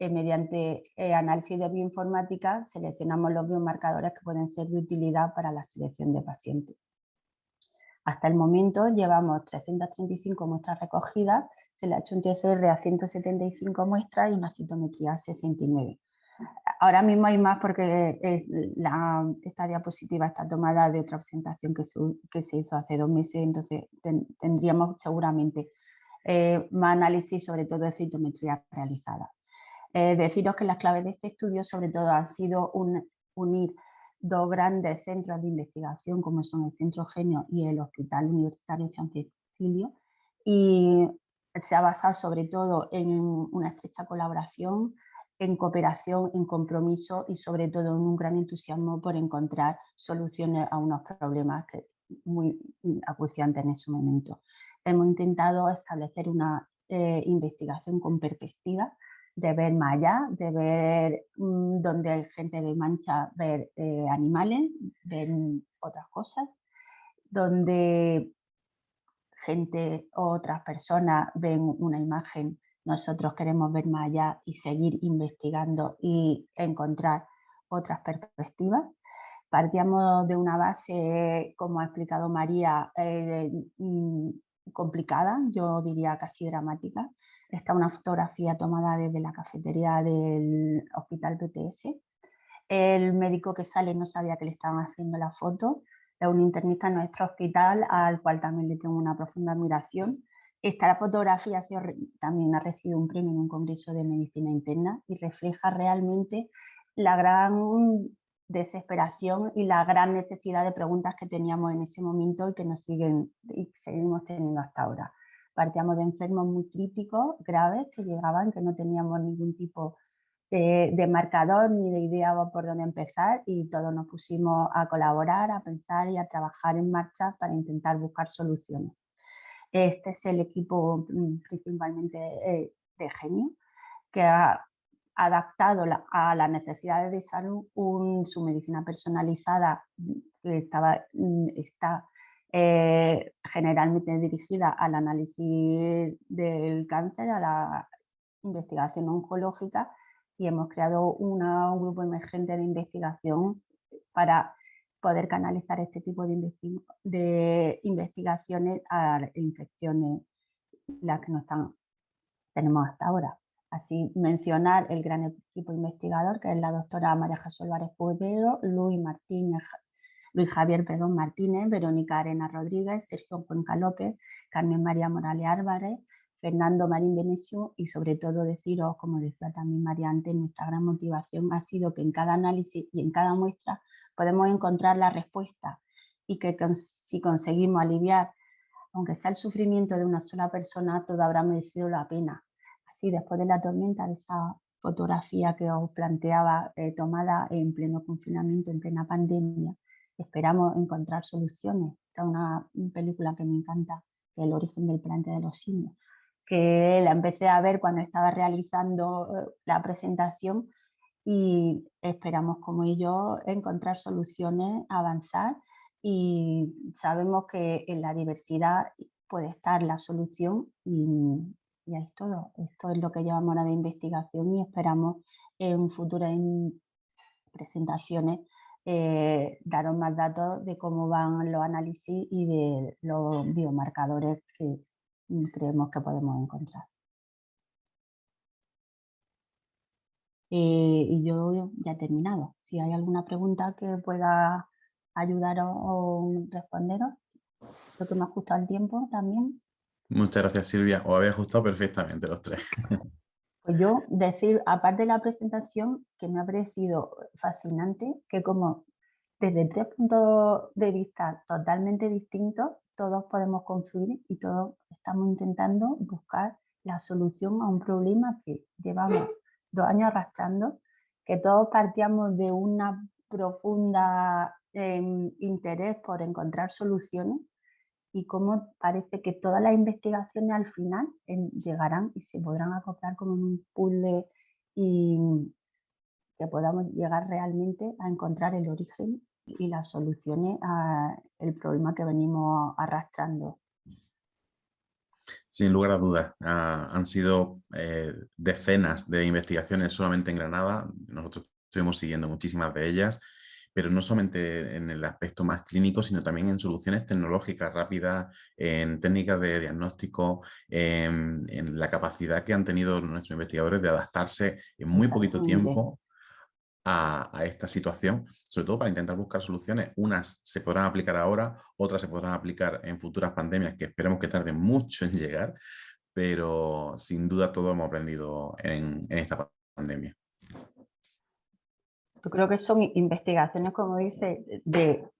eh, mediante eh, análisis de bioinformática seleccionamos los biomarcadores que pueden ser de utilidad para la selección de pacientes. Hasta el momento llevamos 335 muestras recogidas, se le ha hecho un TCR a 175 muestras y una citometría a 69. Ahora mismo hay más porque esta diapositiva está tomada de otra presentación que se, hizo hace dos meses, entonces tendríamos seguramente eh, más análisis sobre todo de citometría realizada. Eh, deciros que las claves de este estudio sobre todo han sido unir dos grandes centros de investigación como son el Centro Genio y el Hospital Universitario San Cecilio y se ha basado sobre todo en una estrecha colaboración en cooperación, en compromiso y sobre todo en un gran entusiasmo por encontrar soluciones a unos problemas que muy acuciantes en ese momento. Hemos intentado establecer una eh, investigación con perspectiva, de ver más allá, de ver mm, donde hay gente de mancha, ver eh, animales, ver otras cosas, donde gente o otras personas ven una imagen nosotros queremos ver más allá y seguir investigando y encontrar otras perspectivas. Partíamos de una base, como ha explicado María, eh, mm, complicada, yo diría casi dramática. Está una fotografía tomada desde la cafetería del hospital PTS. El médico que sale no sabía que le estaban haciendo la foto. Es un internista en nuestro hospital, al cual también le tengo una profunda admiración esta fotografía también ha recibido un premio en un congreso de medicina interna y refleja realmente la gran desesperación y la gran necesidad de preguntas que teníamos en ese momento y que nos siguen y seguimos teniendo hasta ahora. Partíamos de enfermos muy críticos, graves, que llegaban, que no teníamos ningún tipo de, de, marcador ni de idea por dónde empezar y todos nos pusimos a colaborar, a pensar y a trabajar en marcha para intentar buscar soluciones. Este es el equipo mm, principalmente eh, de Genio, que ha adaptado a las necesidades de salud su medicina personalizada mm, que estaba, mm, está eh, generalmente dirigida al análisis del cáncer, a la investigación oncológica y hemos creado un grupo emergente de investigación para poder canalizar este tipo de, investigaciones a infecciones las que no están, tenemos hasta ahora. Así mencionar el gran equipo investigador que es la doctora María Jesús Álvarez Pueblo, Luis Martínez, Luis Javier perdón, Martínez, Verónica Arena Rodríguez, Sergio Cuenca López, Carmen María Morales Álvarez, Fernando Marín Benesio y sobre todo deciros, como decía también María antes, nuestra gran motivación ha sido que en cada análisis y en cada muestra podemos encontrar la respuesta y que si conseguimos aliviar, aunque sea el sufrimiento de una sola persona, todo habrá merecido la pena. Así, después de la tormenta, de esa fotografía que os planteaba eh, tomada en pleno confinamiento, en plena pandemia, esperamos encontrar soluciones. Esta es una película que me encanta, El origen del planeta de los simios, que la empecé a ver cuando estaba realizando eh, la presentación y esperamos como ellos encontrar soluciones, avanzar y sabemos que en la diversidad puede estar la solución y, y es todo. Esto es lo que llevamos ahora de investigación y esperamos en futuras presentaciones eh, daros más datos de cómo van los análisis y de los biomarcadores que creemos que podemos encontrar. Eh, y yo ya he terminado. Si hay alguna pregunta que pueda ayudaros o responderos, creo que me ha ajustado el tiempo también. Muchas gracias Silvia, os había ajustado perfectamente los tres. Pues yo decir, aparte de la presentación, que me ha parecido fascinante, que como desde tres puntos de vista totalmente distintos, todos podemos confluir y todos estamos intentando buscar la solución a un problema que llevamos dos años arrastrando, que todos partíamos de una profunda em, interés por encontrar soluciones y cómo parece que todas las investigaciones al final llegarán y se podrán acoplar como un puzzle y que podamos llegar realmente a encontrar el origen y las soluciones al problema que venimos arrastrando. Sin lugar a dudas, ah, han sido eh, decenas de investigaciones solamente en Granada, nosotros estuvimos siguiendo muchísimas de ellas pero no solamente en el aspecto más clínico, sino también en soluciones tecnológicas rápidas, en técnicas de diagnóstico, en, la capacidad que han tenido nuestros investigadores de adaptarse en muy poquito tiempo a, esta situación, sobre todo para intentar buscar soluciones. Unas se podrán aplicar ahora, otras se podrán aplicar en futuras pandemias que esperemos que tarden mucho en llegar, pero sin duda todo hemos aprendido en esta pandemia. Yo creo que son investigaciones, como dice, de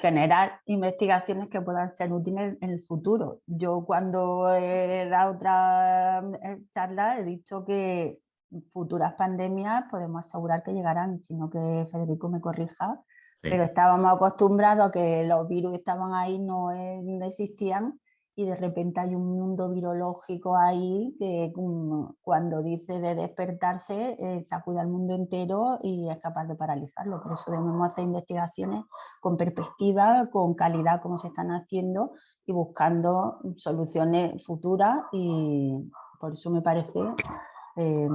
generar investigaciones que puedan ser útiles en el futuro. Yo cuando he dado otra eh, charla he dicho que futuras pandemias podemos asegurar que llegarán, sino que Federico me corrija, pero estábamos acostumbrados a que los virus estaban ahí, no existían y de repente hay un mundo virológico ahí que cuando dice de despertarse eh, sacude al mundo entero y es capaz de paralizarlo. Por eso debemos hacer investigaciones con perspectiva, con calidad como se están haciendo y buscando soluciones futuras y por eso me parece eh,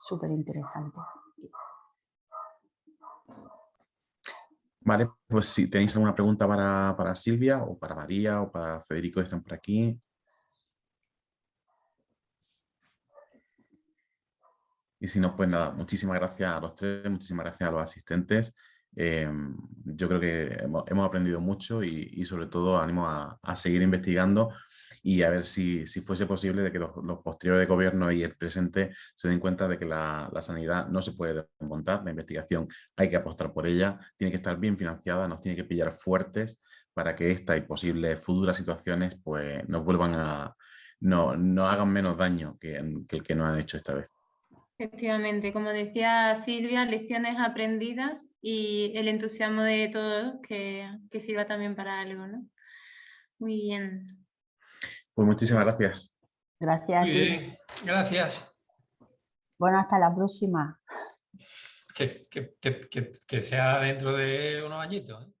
súper interesante. Vale, pues si tenéis alguna pregunta para, Silvia o para María o para Federico están por aquí. Y si no, pues nada, muchísimas gracias a los tres, muchísimas gracias a los asistentes. Eh, yo creo que hemos, aprendido mucho y, sobre todo animo a, a seguir investigando y a ver si, si fuese posible de que los, posteriores gobiernos y el presente se den cuenta de que la, la, sanidad no se puede desmontar, la investigación hay que apostar por ella, tiene que estar bien financiada, nos tiene que pillar fuertes para que esta y posibles futuras situaciones pues, nos vuelvan a, no, no hagan menos daño que, que el que nos han hecho esta vez. Efectivamente, como decía Silvia, lecciones aprendidas y el entusiasmo de todos que, que sirva también para algo, ¿no? Muy bien. Pues muchísimas gracias. Gracias. gracias. Bueno, hasta la próxima. Que, que sea dentro de unos añitos. ¿eh?